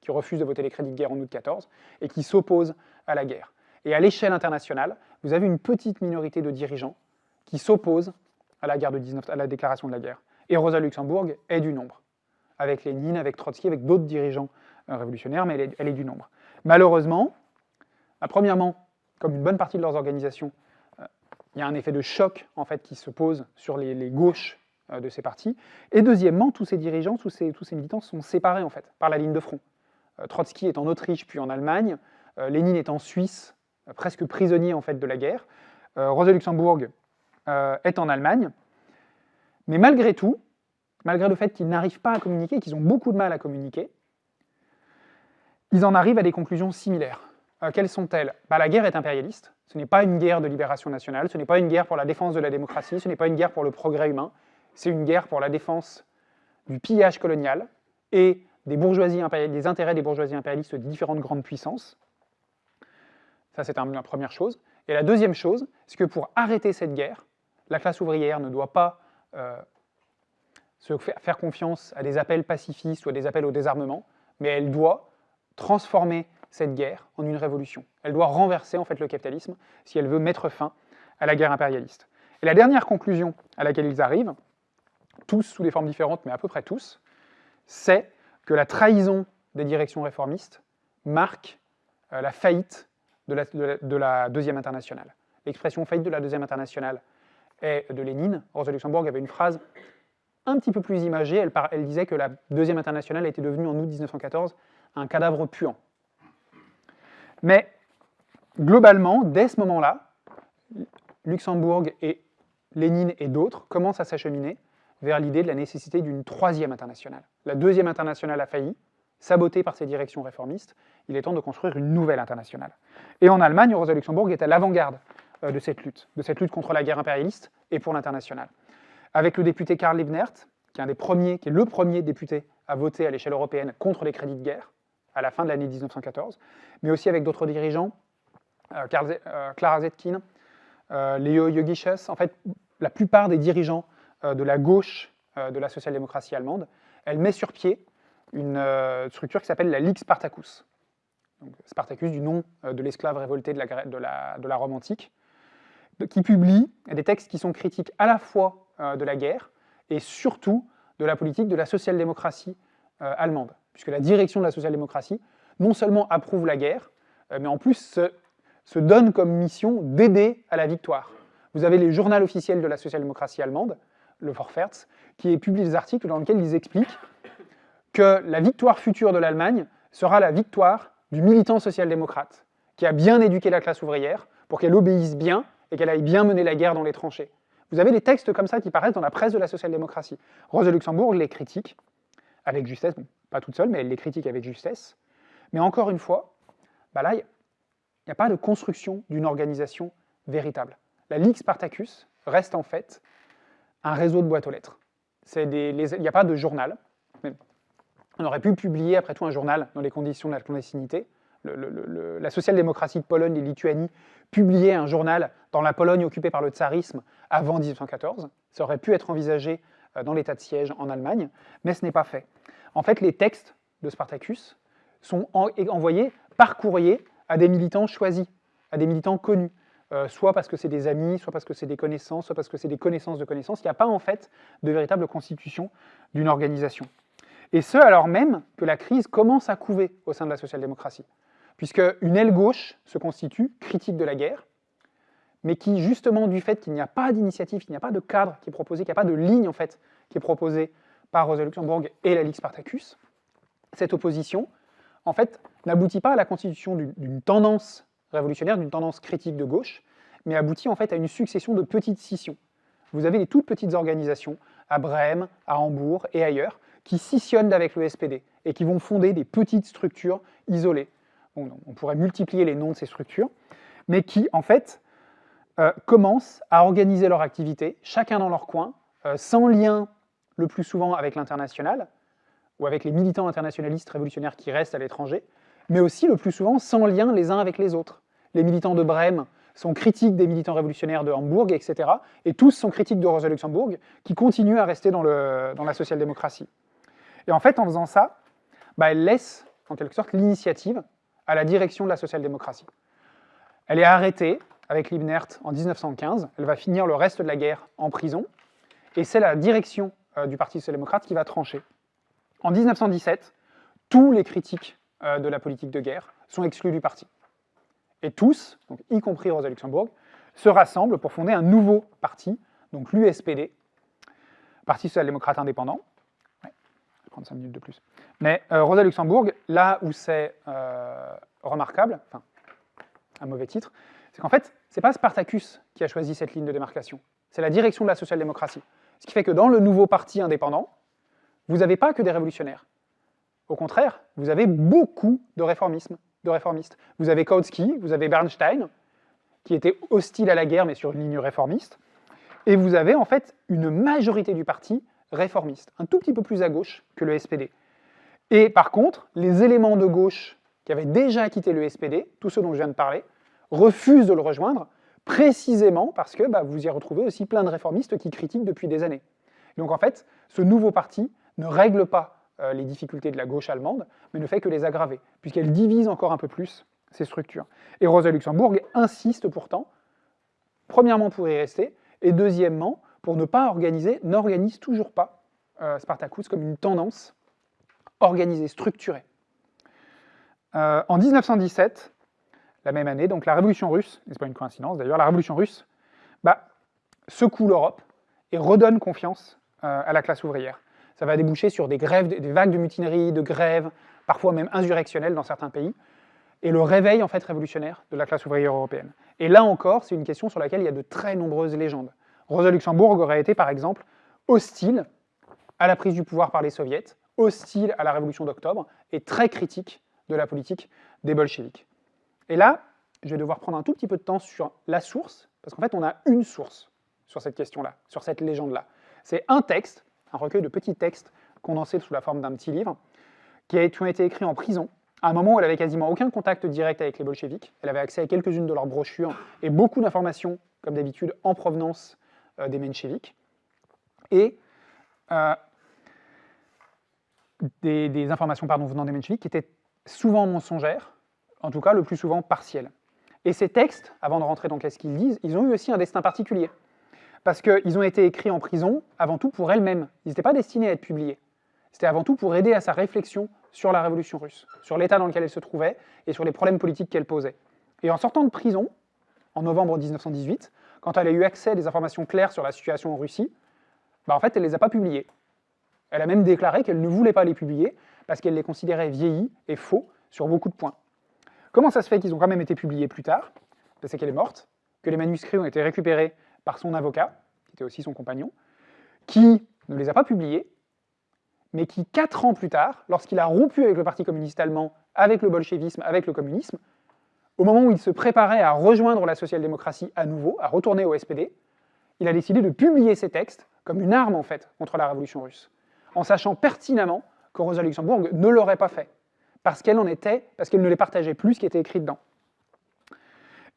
qui refusent de voter les crédits de guerre en août 14 et qui s'opposent à la guerre. Et à l'échelle internationale, vous avez une petite minorité de dirigeants qui s'opposent à la guerre de 19, à la déclaration de la guerre. Et Rosa Luxembourg est du nombre, avec Lénine, avec Trotsky, avec d'autres dirigeants euh, révolutionnaires, mais elle est, du nombre. Malheureusement, bah, premièrement, comme une bonne partie de leurs organisations, euh, il y a un effet de choc en fait qui se pose sur les, les gauches euh, de ces partis. Et deuxièmement, tous ces dirigeants, tous ces, tous ces militants sont séparés en fait par la ligne de front. Euh, Trotsky est en Autriche puis en Allemagne, euh, Lénine est en Suisse, presque prisonnier en fait de la guerre. Rosa Luxembourg est en Allemagne. Mais malgré tout, malgré le fait qu'ils n'arrivent pas à communiquer, qu'ils ont beaucoup de mal à communiquer, ils en arrivent à des conclusions similaires. quelles sont-elles? Bah, La guerre est impérialiste, ce n'est pas une guerre de libération nationale, ce n'est pas une guerre pour la défense de la démocratie, ce n'est pas une guerre pour le progrès humain, c'est une guerre pour la défense du pillage colonial des, bourgeoisies des intérêts des bourgeoisies impérialistes de différentes grandes puissances. Ça, c'est la première chose. Et la deuxième chose, c'est que pour arrêter cette guerre, la classe ouvrière ne doit pas euh, se faire confiance à des appels pacifistes ou à des appels au désarmement, mais elle doit transformer cette guerre en une révolution. Elle doit renverser en fait le capitalisme si elle veut mettre fin à la guerre impérialiste. Et la dernière conclusion à laquelle ils arrivent, tous sous des formes différentes, mais à peu près tous, c'est que la trahison des directions réformistes marque euh, la faillite de la, de Deuxième Internationale. L'expression faillite de la Deuxième Internationale est de Lénine. Rosa Luxembourg avait une phrase un petit peu plus imagée, elle, elle disait que la Deuxième Internationale était devenue en août 1914 un cadavre puant. Mais globalement, dès ce moment-là, Luxembourg et Lénine et d'autres commencent à s'acheminer vers l'idée de la nécessité d'une troisième internationale. La deuxième internationale a failli, sabotée par ses directions réformistes, il est temps de construire une nouvelle internationale. Et en Allemagne, Rosa Luxembourg est à l'avant-garde euh, de cette lutte, de cette lutte contre la guerre impérialiste et pour l'international. Avec le député Karl Liebknecht, qui est, le premier député à voter à l'échelle européenne contre les crédits de guerre, à la fin de l'année 1914, mais aussi avec d'autres dirigeants, euh, euh, Clara Zetkin, Leo Jogiches, en fait, la plupart des dirigeants de la gauche de la social-démocratie allemande, elle met sur pied une structure qui s'appelle la Ligue Spartacus. Spartacus du nom de l'esclave révolté de la, Rome antique, qui publie des textes qui sont critiques à la fois de la guerre et surtout de la politique de la social-démocratie allemande puisque la direction de la social-démocratie non seulement approuve la guerre, euh, mais en plus se, donne comme mission d'aider à la victoire. Vous avez les journaux officiels de la social-démocratie allemande, le Vorwärts, qui publie des articles dans lesquels ils expliquent que la victoire future de l'Allemagne sera la victoire du militant social-démocrate, qui a bien éduqué la classe ouvrière pour qu'elle obéisse bien et qu'elle aille bien mener la guerre dans les tranchées. Vous avez des textes comme ça qui paraissent dans la presse de la social-démocratie. Rosa Luxembourg les critique, avec justesse, bon, pas toute seule, mais elle les critique avec justesse. Mais encore une fois, bah là, il n'y a pas de construction d'une organisation véritable. La Ligue Spartacus reste en fait un réseau de boîtes aux lettres. Il n'y a pas de journal. On aurait pu publier après tout un journal dans les conditions de la clandestinité. la social-démocratie de Pologne et Lituanie publiait un journal dans la Pologne occupée par le tsarisme avant 1814. Ça aurait pu être envisagé euh, dans l'état de siège en Allemagne, mais ce n'est pas fait. En fait, les textes de Spartacus sont envoyés par courrier à des militants choisis, à des militants connus, euh, soit parce que c'est des amis, soit parce que c'est des connaissances, soit parce que c'est des connaissances de connaissances. Il n'y a pas en fait de véritable constitution d'une organisation. Et ce, alors même que la crise commence à couver au sein de la social-démocratie, puisque une aile gauche se constitue, critique de la guerre, mais qui, justement, du fait qu'il n'y a pas d'initiative, qu'il n'y a pas de cadre qui est proposé, qu'il n'y a pas de ligne, en fait, qui est proposée par Rosa Luxembourg et la Ligue Spartacus, cette opposition, en fait, n'aboutit pas à la constitution d'une tendance révolutionnaire, d'une tendance critique de gauche, mais aboutit en fait à une succession de petites scissions. Vous avez des toutes petites organisations, à Brême, à Hambourg et ailleurs, qui scissionnent avec le SPD et qui vont fonder des petites structures isolées. on pourrait multiplier les noms de ces structures, mais qui, en fait, euh, commencent à organiser leur activité, chacun dans leur coin, euh, sans lien le plus souvent avec l'international, ou avec les militants internationalistes révolutionnaires qui restent à l'étranger, mais aussi le plus souvent sans lien les uns avec les autres. Les militants de Brême sont critiques des militants révolutionnaires de Hambourg, etc. Et tous sont critiques de Rosa Luxembourg, qui continue à rester dans, le, dans la social-démocratie. Et en fait, en faisant ça, bah, elle laisse, en quelque sorte, l'initiative à la direction de la social-démocratie. Elle est arrêtée avec Liebknecht en 1915, elle va finir le reste de la guerre en prison, et c'est la direction euh, du Parti social-démocrate qui va trancher. En 1917, tous les critiques euh, de la politique de guerre sont exclus du parti. Et tous, donc y compris Rosa Luxembourg, se rassemblent pour fonder un nouveau parti, donc l'USPD, Parti social-démocrate indépendant. Je vais prendre 5 minutes de plus. Mais euh, Rosa Luxembourg, là où c'est euh, remarquable, enfin, un mauvais titre, c'est qu'en fait, c'est pas Spartacus qui a choisi cette ligne de démarcation, c'est la direction de la social-démocratie. Ce qui fait que dans le nouveau parti indépendant, vous n'avez pas que des révolutionnaires. Au contraire, vous avez beaucoup de réformisme, de réformistes. Vous avez Kautsky, vous avez Bernstein, qui était hostile à la guerre, mais sur une ligne réformiste. Et vous avez en fait une majorité du parti réformiste, un tout petit peu plus à gauche que le SPD. Et par contre, les éléments de gauche qui avaient déjà quitté le SPD, tous ceux dont je viens de parler, refusent de le rejoindre, précisément parce que bah, vous y retrouvez aussi plein de réformistes qui critiquent depuis des années. Donc en fait, ce nouveau parti ne règle pas euh, les difficultés de la gauche allemande, mais ne fait que les aggraver, puisqu'elle divise encore un peu plus ces structures. Et Rosa Luxembourg insiste pourtant, premièrement pour y rester, et deuxièmement pour ne pas organiser, n'organise toujours pas euh, Spartacus comme une tendance organisée, structurée. Euh, en 1917, la même année, donc la révolution russe, c'est pas une coïncidence d'ailleurs, la révolution russe bah, secoue l'Europe et redonne confiance euh, à la classe ouvrière. Ça va déboucher sur des grèves, des vagues de mutineries, de grèves, parfois même insurrectionnelles dans certains pays, et le réveil en fait révolutionnaire de la classe ouvrière européenne. Et là encore, c'est une question sur laquelle il y a de très nombreuses légendes. Rosa Luxembourg aurait été par exemple hostile à la prise du pouvoir par les soviets, hostile à la révolution d'octobre, et très critique de la politique des bolcheviks. Et là, je vais devoir prendre un tout petit peu de temps sur la source, parce qu'en fait, on a une source sur cette question-là, sur cette légende-là. C'est un texte, un recueil de petits textes condensés sous la forme d'un petit livre, qui, ont été écrits en prison, à un moment où elle avait quasiment aucun contact direct avec les bolcheviks. Elle avait accès à quelques-unes de leurs brochures et beaucoup d'informations, comme d'habitude, en provenance euh, des mencheviks. Et euh, des, informations pardon, venant des mencheviks qui étaient souvent mensongères, en tout cas le plus souvent partielles. Et ces textes, avant de rentrer dans qu'est-ce qu'ils disent, ils ont eu aussi un destin particulier. Parce qu'ils ont été écrits en prison, avant tout pour elle-même. Ils n'étaient pas destinés à être publiés. C'était avant tout pour aider à sa réflexion sur la révolution russe, sur l'état dans lequel elle se trouvait et sur les problèmes politiques qu'elle posait. Et en sortant de prison, en novembre 1918, quand elle a eu accès à des informations claires sur la situation en Russie, bah en fait, elle ne les a pas publiées. Elle a même déclaré qu'elle ne voulait pas les publier parce qu'elle les considérait vieillis et faux sur beaucoup de points. Comment ça se fait qu'ils ont quand même été publiés plus tard? C'est qu'elle est morte, que les manuscrits ont été récupérés par son avocat, qui était aussi son compagnon, qui ne les a pas publiés, mais qui, quatre ans plus tard, lorsqu'il a rompu avec le Parti communiste allemand, avec le bolchevisme, avec le communisme, au moment où il se préparait à rejoindre la social-démocratie à nouveau, à retourner au SPD, il a décidé de publier ces textes comme une arme, en fait, contre la révolution russe, en sachant pertinemment que Rosa Luxembourg ne l'aurait pas fait parce qu'elle en était, parce qu'elle ne les partageait plus ce qui était écrit dedans.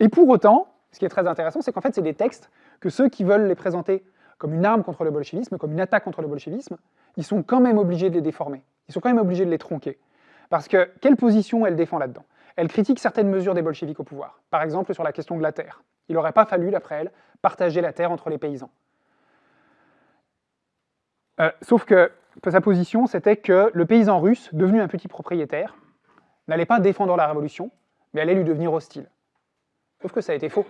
Et pour autant, ce qui est très intéressant, c'est qu'en fait, c'est des textes que ceux qui veulent les présenter comme une arme contre le bolchevisme, comme une attaque contre le bolchevisme, ils sont quand même obligés de les déformer. Ils sont quand même obligés de les tronquer. Parce que, quelle position elle défend là-dedans? Elle critique certaines mesures des bolcheviks au pouvoir. Par exemple, sur la question de la terre. Il n'aurait pas fallu, d'après elle, partager la terre entre les paysans. Euh, sauf que sa position, c'était que le paysan russe, devenu un petit propriétaire, n'allait pas défendre la révolution, mais allait lui devenir hostile. Sauf que ça a été faux.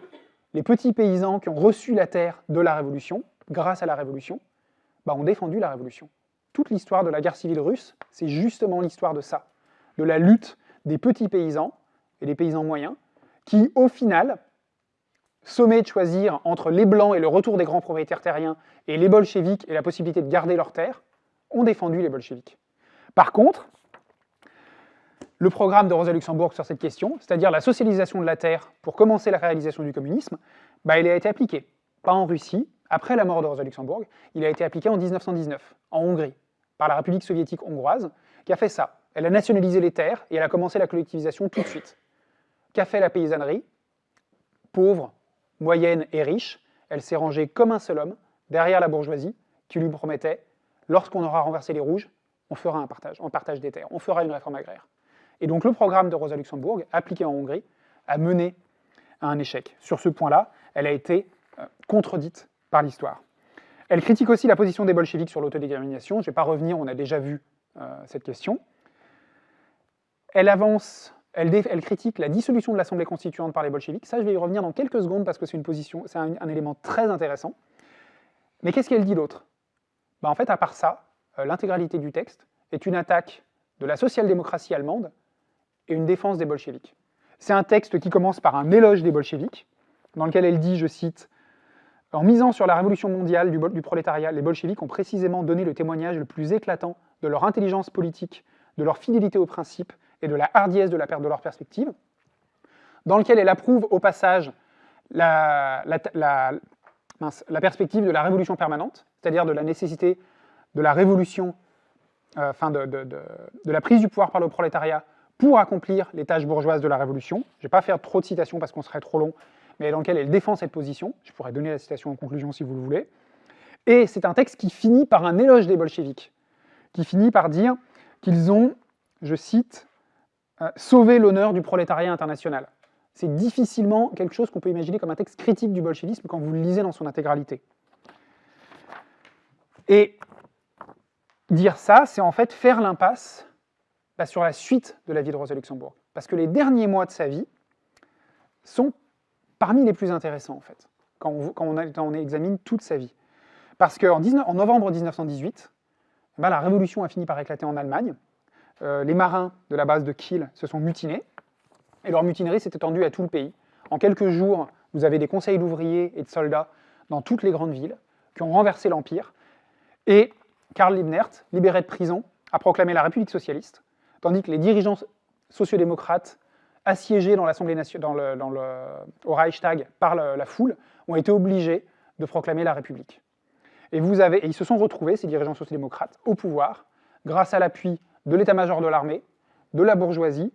Les petits paysans qui ont reçu la terre de la révolution, grâce à la révolution, bah, ont défendu la révolution. Toute l'histoire de la guerre civile russe, c'est justement l'histoire de ça, de la lutte des petits paysans et des paysans moyens, qui, au final, sommés de choisir entre les Blancs et le retour des grands propriétaires terriens, et les bolcheviks et la possibilité de garder leurs terres, ont défendu les bolcheviks. Par contre, le programme de Rosa Luxembourg sur cette question, c'est-à-dire la socialisation de la terre pour commencer la réalisation du communisme, bah, il a été appliqué. Pas en Russie, après la mort de Rosa Luxembourg, il a été appliqué en 1919, en Hongrie, par la République soviétique hongroise, qui a fait ça. Elle a nationalisé les terres et elle a commencé la collectivisation tout de suite. Qu'a fait la paysannerie? Pauvre, moyenne et riche, elle s'est rangée comme un seul homme derrière la bourgeoisie qui lui promettait lorsqu'on aura renversé les rouges, on fera un partage, on partage des terres, on fera une réforme agraire. Et donc le programme de Rosa Luxembourg, appliqué en Hongrie, a mené à un échec. Sur ce point-là, elle a été euh, contredite par l'histoire. Elle critique aussi la position des bolcheviks sur l'autodétermination. Je ne vais pas revenir, on a déjà vu euh, cette question. Elle avance, elle, critique la dissolution de l'Assemblée constituante par les bolcheviks. Ça, je vais y revenir dans quelques secondes parce que c'est une position, c'est un, élément très intéressant. Mais qu'est-ce qu'elle dit d'autre bah, en fait, à part ça, euh, l'intégralité du texte est une attaque de la social-démocratie allemande et une défense des bolcheviks. C'est un texte qui commence par un éloge des bolcheviks, dans lequel elle dit, je cite, « En misant sur la révolution mondiale du, prolétariat, les bolcheviks ont précisément donné le témoignage le plus éclatant de leur intelligence politique, de leur fidélité aux principes et de la hardiesse de la perte de leur perspective, dans lequel elle approuve au passage la, perspective de la révolution permanente, c'est-à-dire de la nécessité de la révolution, euh, enfin de, de, la prise du pouvoir par le prolétariat pour accomplir les tâches bourgeoises de la révolution. Je ne vais pas faire trop de citations parce qu'on serait trop long, mais dans lequel elle défend cette position. Je pourrais donner la citation en conclusion si vous le voulez. Et c'est un texte qui finit par un éloge des bolcheviks, qui finit par dire qu'ils ont, je cite, euh, sauvé l'honneur du prolétariat international. C'est difficilement quelque chose qu'on peut imaginer comme un texte critique du bolchevisme quand vous le lisez dans son intégralité. Et dire ça, c'est en fait faire l'impasse sur la suite de la vie de Rosa Luxembourg. Parce que les derniers mois de sa vie sont parmi les plus intéressants, en fait, quand on, examine toute sa vie. Parce qu'en en novembre 1918, bah, la révolution a fini par éclater en Allemagne. Euh, les marins de la base de Kiel se sont mutinés, et leur mutinerie s'est étendue à tout le pays. En quelques jours, vous avez des conseils d'ouvriers et de soldats dans toutes les grandes villes qui ont renversé l'Empire, et Karl Liebknecht, libéré de prison, a proclamé la République socialiste, tandis que les dirigeants sociodémocrates assiégés dans au Reichstag par la foule, ont été obligés de proclamer la République. Et, et ils se sont retrouvés, ces dirigeants sociodémocrates, au pouvoir, grâce à l'appui de l'état-major de l'armée, de la bourgeoisie,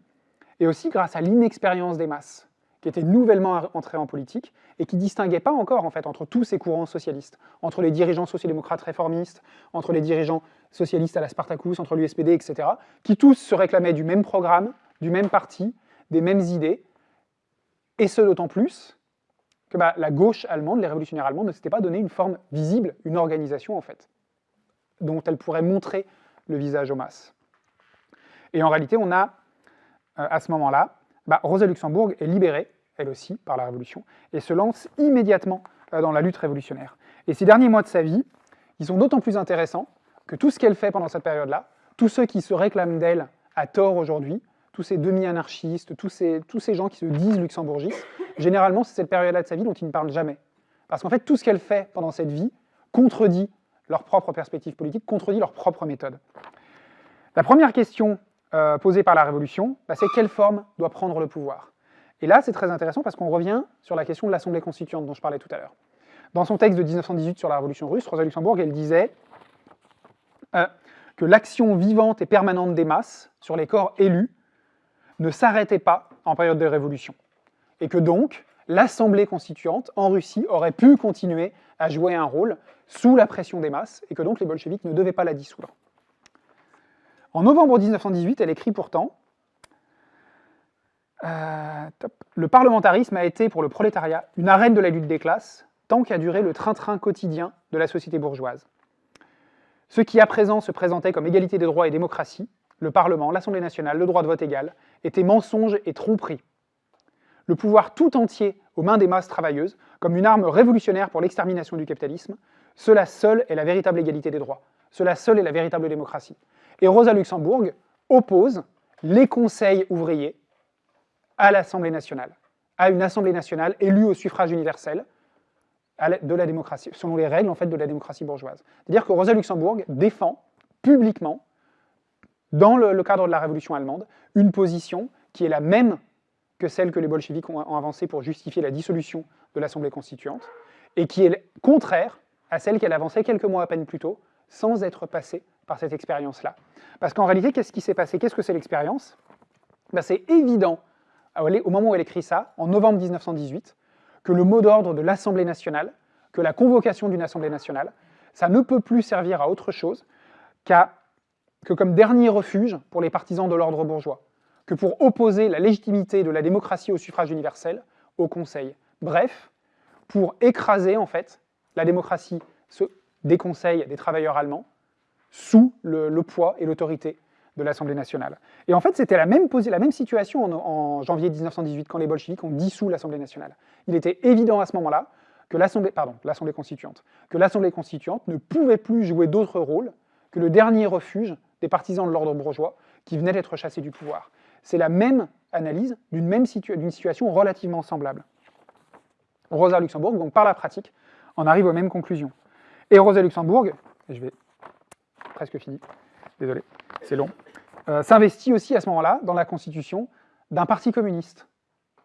et aussi grâce à l'inexpérience des masses, qui étaient nouvellement entrées en politique, et qui ne distinguaient pas encore, en fait, entre tous ces courants socialistes, entre les dirigeants sociodémocrates réformistes, entre les dirigeants socialistes à la Spartacus, entre l'USPD, etc., qui tous se réclamaient du même programme, du même parti, des mêmes idées, et ce d'autant plus que bah, la gauche allemande, les révolutionnaires allemands, ne s'étaient pas donné une forme visible, une organisation, en fait, dont elle pourrait montrer le visage aux masses. Et en réalité, on a, euh, à ce moment-là, bah, Rosa Luxembourg est libérée, elle aussi, par la Révolution, et se lance immédiatement euh, dans la lutte révolutionnaire. Et ces derniers mois de sa vie, ils sont d'autant plus intéressants que tout ce qu'elle fait pendant cette période-là, tous ceux qui se réclament d'elle à tort aujourd'hui, tous ces demi-anarchistes, tous ces, tous ces gens qui se disent luxembourgistes, généralement c'est cette période-là de sa vie dont ils ne parlent jamais. Parce qu'en fait, tout ce qu'elle fait pendant cette vie contredit leur propre perspective politique, contredit leur propre méthode. La première question euh, posée par la Révolution, bah, c'est quelle forme doit prendre le pouvoir Et là, c'est très intéressant parce qu'on revient sur la question de l'Assemblée constituante dont je parlais tout à l'heure. Dans son texte de 1918 sur la Révolution russe, Rosa Luxembourg, elle disait euh, que l'action vivante et permanente des masses sur les corps élus ne s'arrêtait pas en période de révolution, et que donc l'Assemblée constituante en Russie aurait pu continuer à jouer un rôle sous la pression des masses, et que donc les bolcheviks ne devaient pas la dissoudre. En novembre 1918, elle écrit pourtant euh, Le parlementarisme a été pour le prolétariat une arène de la lutte des classes, tant qu'a duré le train-train quotidien de la société bourgeoise. Ce qui à présent se présentait comme égalité des droits et démocratie, le Parlement, l'Assemblée nationale, le droit de vote égal, était mensonge et tromperie. Le pouvoir tout entier aux mains des masses travailleuses, comme une arme révolutionnaire pour l'extermination du capitalisme, cela seul est la véritable égalité des droits. Cela seul est la véritable démocratie. Et Rosa Luxembourg oppose les conseils ouvriers à l'Assemblée nationale, à une Assemblée nationale élue au suffrage universel de la démocratie, selon les règles en fait de la démocratie bourgeoise. C'est-à-dire que Rosa Luxembourg défend publiquement, dans le, cadre de la Révolution allemande, une position qui est la même que celle que les bolcheviks ont, avancée pour justifier la dissolution de l'Assemblée constituante, et qui est contraire à celle qu'elle avançait quelques mois à peine plus tôt, sans être passée par cette expérience-là. Parce qu'en réalité, qu'est-ce qui s'est passé? Qu'est-ce que c'est l'expérience? Ben, C'est évident, au moment où elle écrit ça, en novembre 1918, que le mot d'ordre de l'Assemblée nationale, que la convocation d'une Assemblée nationale, ça ne peut plus servir à autre chose qu'à que comme dernier refuge pour les partisans de l'ordre bourgeois, que pour opposer la légitimité de la démocratie au suffrage universel au Conseil. Bref, pour écraser en fait la démocratie des conseils des travailleurs allemands sous le, poids et l'autorité de l'Assemblée nationale. Et en fait, c'était la même, situation en, janvier 1918, quand les bolcheviks ont dissous l'Assemblée nationale. Il était évident à ce moment-là que l'Assemblée constituante, que l'Assemblée constituante ne pouvait plus jouer d'autre rôle que le dernier refuge des partisans de l'ordre bourgeois qui venaient d'être chassés du pouvoir. C'est la même analyse d'une même situation relativement semblable. Rosa Luxembourg, donc par la pratique, en arrive aux mêmes conclusions. Et Rosa Luxembourg, et je vais presque fini, désolé, c'est long, euh, s'investit aussi à ce moment-là dans la constitution d'un parti communiste.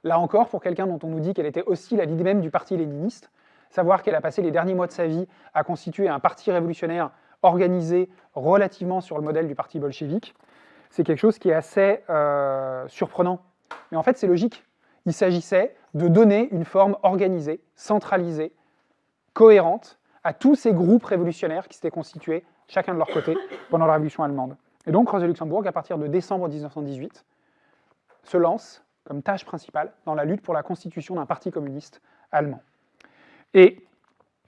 Là encore, pour quelqu'un dont on nous dit qu'elle était hostile à l'idée même du parti léniniste, savoir qu'elle a passé les derniers mois de sa vie à constituer un parti révolutionnaire organisé relativement sur le modèle du parti bolchevique, c'est quelque chose qui est assez euh, surprenant. Mais en fait, c'est logique. Il s'agissait de donner une forme organisée, centralisée, cohérente à tous ces groupes révolutionnaires qui s'étaient constitués, chacun de leur côté, pendant la Révolution allemande. Et donc Rosa Luxembourg, à partir de décembre 1918, se lance comme tâche principale dans la lutte pour la constitution d'un parti communiste allemand. Et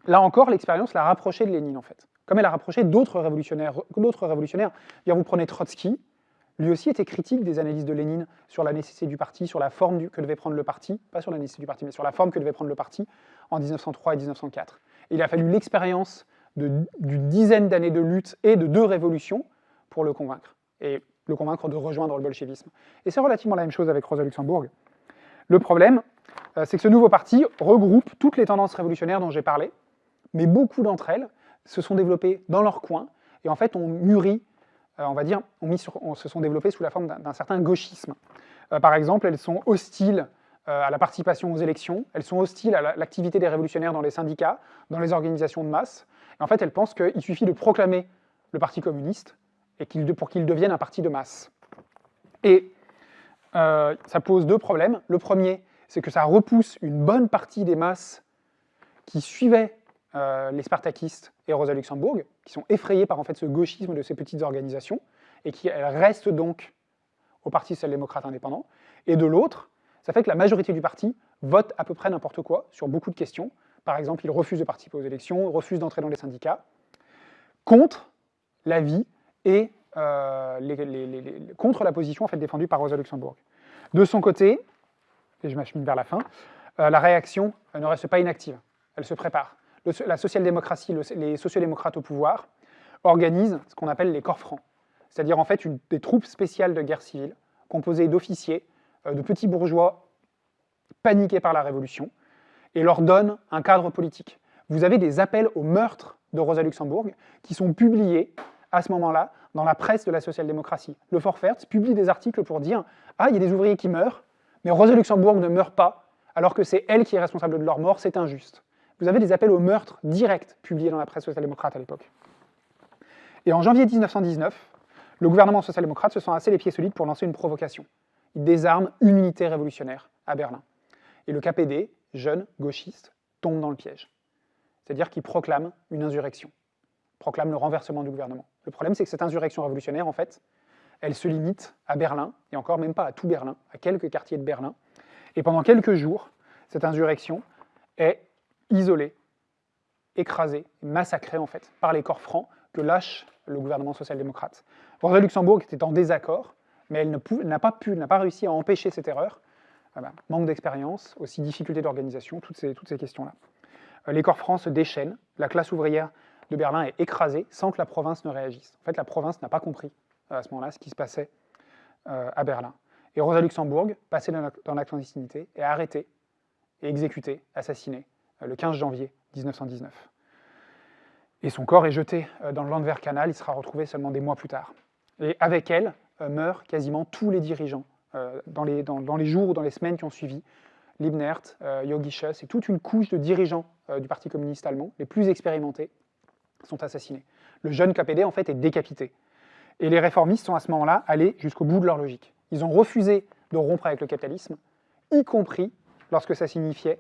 là encore, l'expérience l'a rapproché de Lénine, en fait. Comme elle a rapproché d'autres révolutionnaires. Révolutionnaires. Vous prenez Trotsky, lui aussi était critique des analyses de Lénine sur la nécessité du parti, sur la forme que devait prendre le parti, pas sur la nécessité du parti, mais sur la forme que devait prendre le parti en 1903 et 1904. Il a fallu l'expérience d'une dizaine d'années de lutte et de deux révolutions pour le convaincre, et le convaincre de rejoindre le bolchevisme. Et c'est relativement la même chose avec Rosa Luxembourg. Le problème, euh, c'est que ce nouveau parti regroupe toutes les tendances révolutionnaires dont j'ai parlé, mais beaucoup d'entre elles se sont développées dans leur coin, et en fait ont mûri euh, on va dire, se sont développées sous la forme d'un certain gauchisme. Euh, par exemple, elles sont hostiles à la participation aux élections, elles sont hostiles à l'activité des révolutionnaires dans les syndicats, dans les organisations de masse. Et en fait, elles pensent qu'il suffit de proclamer le Parti communiste et pour qu'il devienne un parti de masse. Et ça pose deux problèmes. Le premier, c'est que ça repousse une bonne partie des masses qui suivaient euh, les spartakistes et Rosa Luxembourg, qui sont effrayés par en fait, ce gauchisme de ces petites organisations, et qui restent donc au Parti social-démocrate indépendant. Et de l'autre, ça fait que la majorité du parti vote à peu près n'importe quoi sur beaucoup de questions. Par exemple, ils refusent de participer aux élections, refusent d'entrer dans les syndicats, contre l'avis et euh, contre la position en fait, défendue par Rosa Luxembourg. De son côté, et je m'achemine vers la fin, euh, la réaction ne reste pas inactive, elle se prépare la social-démocratie, les sociodémocrates au pouvoir, organisent ce qu'on appelle les corps francs, c'est-à-dire en fait des troupes spéciales de guerre civile, composées d'officiers, euh, de petits bourgeois paniqués par la Révolution, et leur donnent un cadre politique. Vous avez des appels au meurtre de Rosa Luxembourg qui sont publiés à ce moment-là dans la presse de la social-démocratie. Le Forfert publie des articles pour dire « Ah, il y a des ouvriers qui meurent, mais Rosa Luxembourg ne meurt pas, alors que c'est elle qui est responsable de leur mort, c'est injuste. » vous avez des appels au meurtre direct publiés dans la presse social-démocrate à l'époque. Et en janvier 1919, le gouvernement social-démocrate se sent assez les pieds solides pour lancer une provocation. Il désarme une unité révolutionnaire à Berlin. Et le KPD, jeune, gauchiste, tombe dans le piège. C'est-à-dire qu'il proclame une insurrection, proclame le renversement du gouvernement. Le problème, c'est que cette insurrection révolutionnaire, en fait, elle se limite à Berlin, et encore même pas à tout Berlin, à quelques quartiers de Berlin. Et pendant quelques jours, cette insurrection est isolé, écrasé, massacré en fait par les corps francs que lâche le gouvernement social-démocrate. Rosa Luxembourg était en désaccord, mais elle n'a pas pu, n'a pas réussi à empêcher cette erreur. manque d'expérience, aussi difficulté d'organisation, toutes ces, toutes ces questions-là. Euh, les corps francs se déchaînent, la classe ouvrière de Berlin est écrasée sans que la province ne réagisse. En fait, la province n'a pas compris euh, à ce moment-là ce qui se passait euh, à Berlin. Et Rosa Luxembourg, passée dans la, clandestinité, est arrêtée et exécutée, assassinée le 15 janvier 1919. Et son corps est jeté dans le Landwehr Canal, il sera retrouvé seulement des mois plus tard. Et avec elle meurent quasiment tous les dirigeants dans les, dans, les jours ou dans les semaines qui ont suivi. Liebnert, Yogi Schuss et toute une couche de dirigeants du Parti communiste allemand, les plus expérimentés, sont assassinés. Le jeune KPD, en fait, est décapité. Et les réformistes sont à ce moment-là allés jusqu'au bout de leur logique. Ils ont refusé de rompre avec le capitalisme, y compris lorsque ça signifiait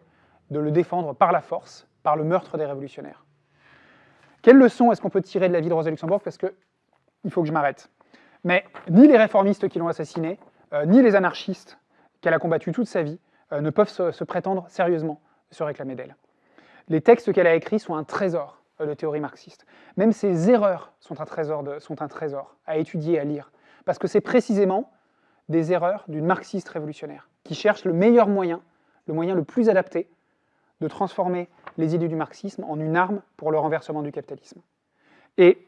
de le défendre par la force, par le meurtre des révolutionnaires. Quelle leçon est-ce qu'on peut tirer de la vie de Rosa Luxembourg? Parce que il faut que je m'arrête. Mais ni les réformistes qui l'ont assassinée, euh, ni les anarchistes qu'elle a combattus toute sa vie, euh, ne peuvent se, prétendre sérieusement se réclamer d'elle. Les textes qu'elle a écrits sont un trésor euh, de théorie marxiste. Même ses erreurs sont un trésor, sont un trésor à étudier, à lire. Parce que c'est précisément des erreurs d'une marxiste révolutionnaire, qui cherche le meilleur moyen, le moyen le plus adapté de transformer les idées du marxisme en une arme pour le renversement du capitalisme. Et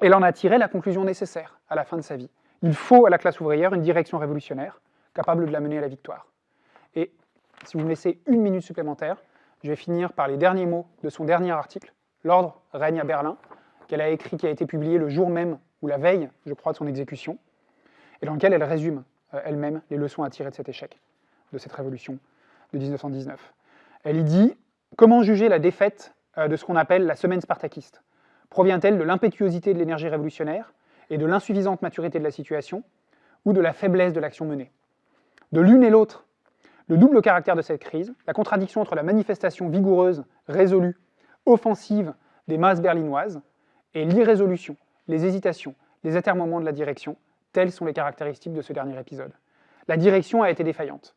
elle en a tiré la conclusion nécessaire à la fin de sa vie. Il faut à la classe ouvrière une direction révolutionnaire capable de la mener à la victoire. Et si vous me laissez une minute supplémentaire, je vais finir par les derniers mots de son dernier article, L'ordre règne à Berlin, qu'elle a écrit, qui a été publié le jour même, ou la veille, je crois, de son exécution, et dans lequel elle résume euh, elle-même les leçons à tirer de cet échec, de cette révolution de 1919. Elle y dit Comment juger la défaite euh, de ce qu'on appelle la semaine spartakiste? Provient-elle de l'impétuosité de l'énergie révolutionnaire et de l'insuffisante maturité de la situation, ou de la faiblesse de l'action menée? De l'une et l'autre, le double caractère de cette crise, la contradiction entre la manifestation vigoureuse, résolue, offensive des masses berlinoises, et l'irrésolution, les hésitations, les atermoiements de la direction, telles sont les caractéristiques de ce dernier épisode. La direction a été défaillante.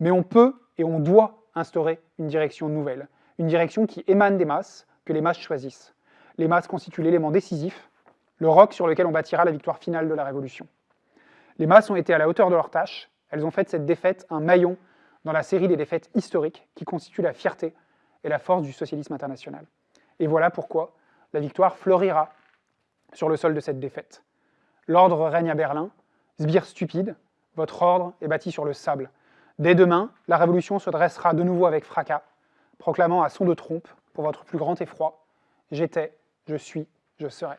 Mais on peut et on doit instaurer une direction nouvelle, une direction qui émane des masses, que les masses choisissent. Les masses constituent l'élément décisif, le roc sur lequel on bâtira la victoire finale de la Révolution. Les masses ont été à la hauteur de leur tâche, elles ont fait cette défaite un maillon dans la série des défaites historiques qui constituent la fierté et la force du socialisme international. Et voilà pourquoi la victoire fleurira sur le sol de cette défaite. L'ordre règne à Berlin, sbire stupide, votre ordre est bâti sur le sable. Dès demain, la révolution se dressera de nouveau avec fracas, proclamant à son de trompe, pour votre plus grand effroi, J'étais, je suis, je serai.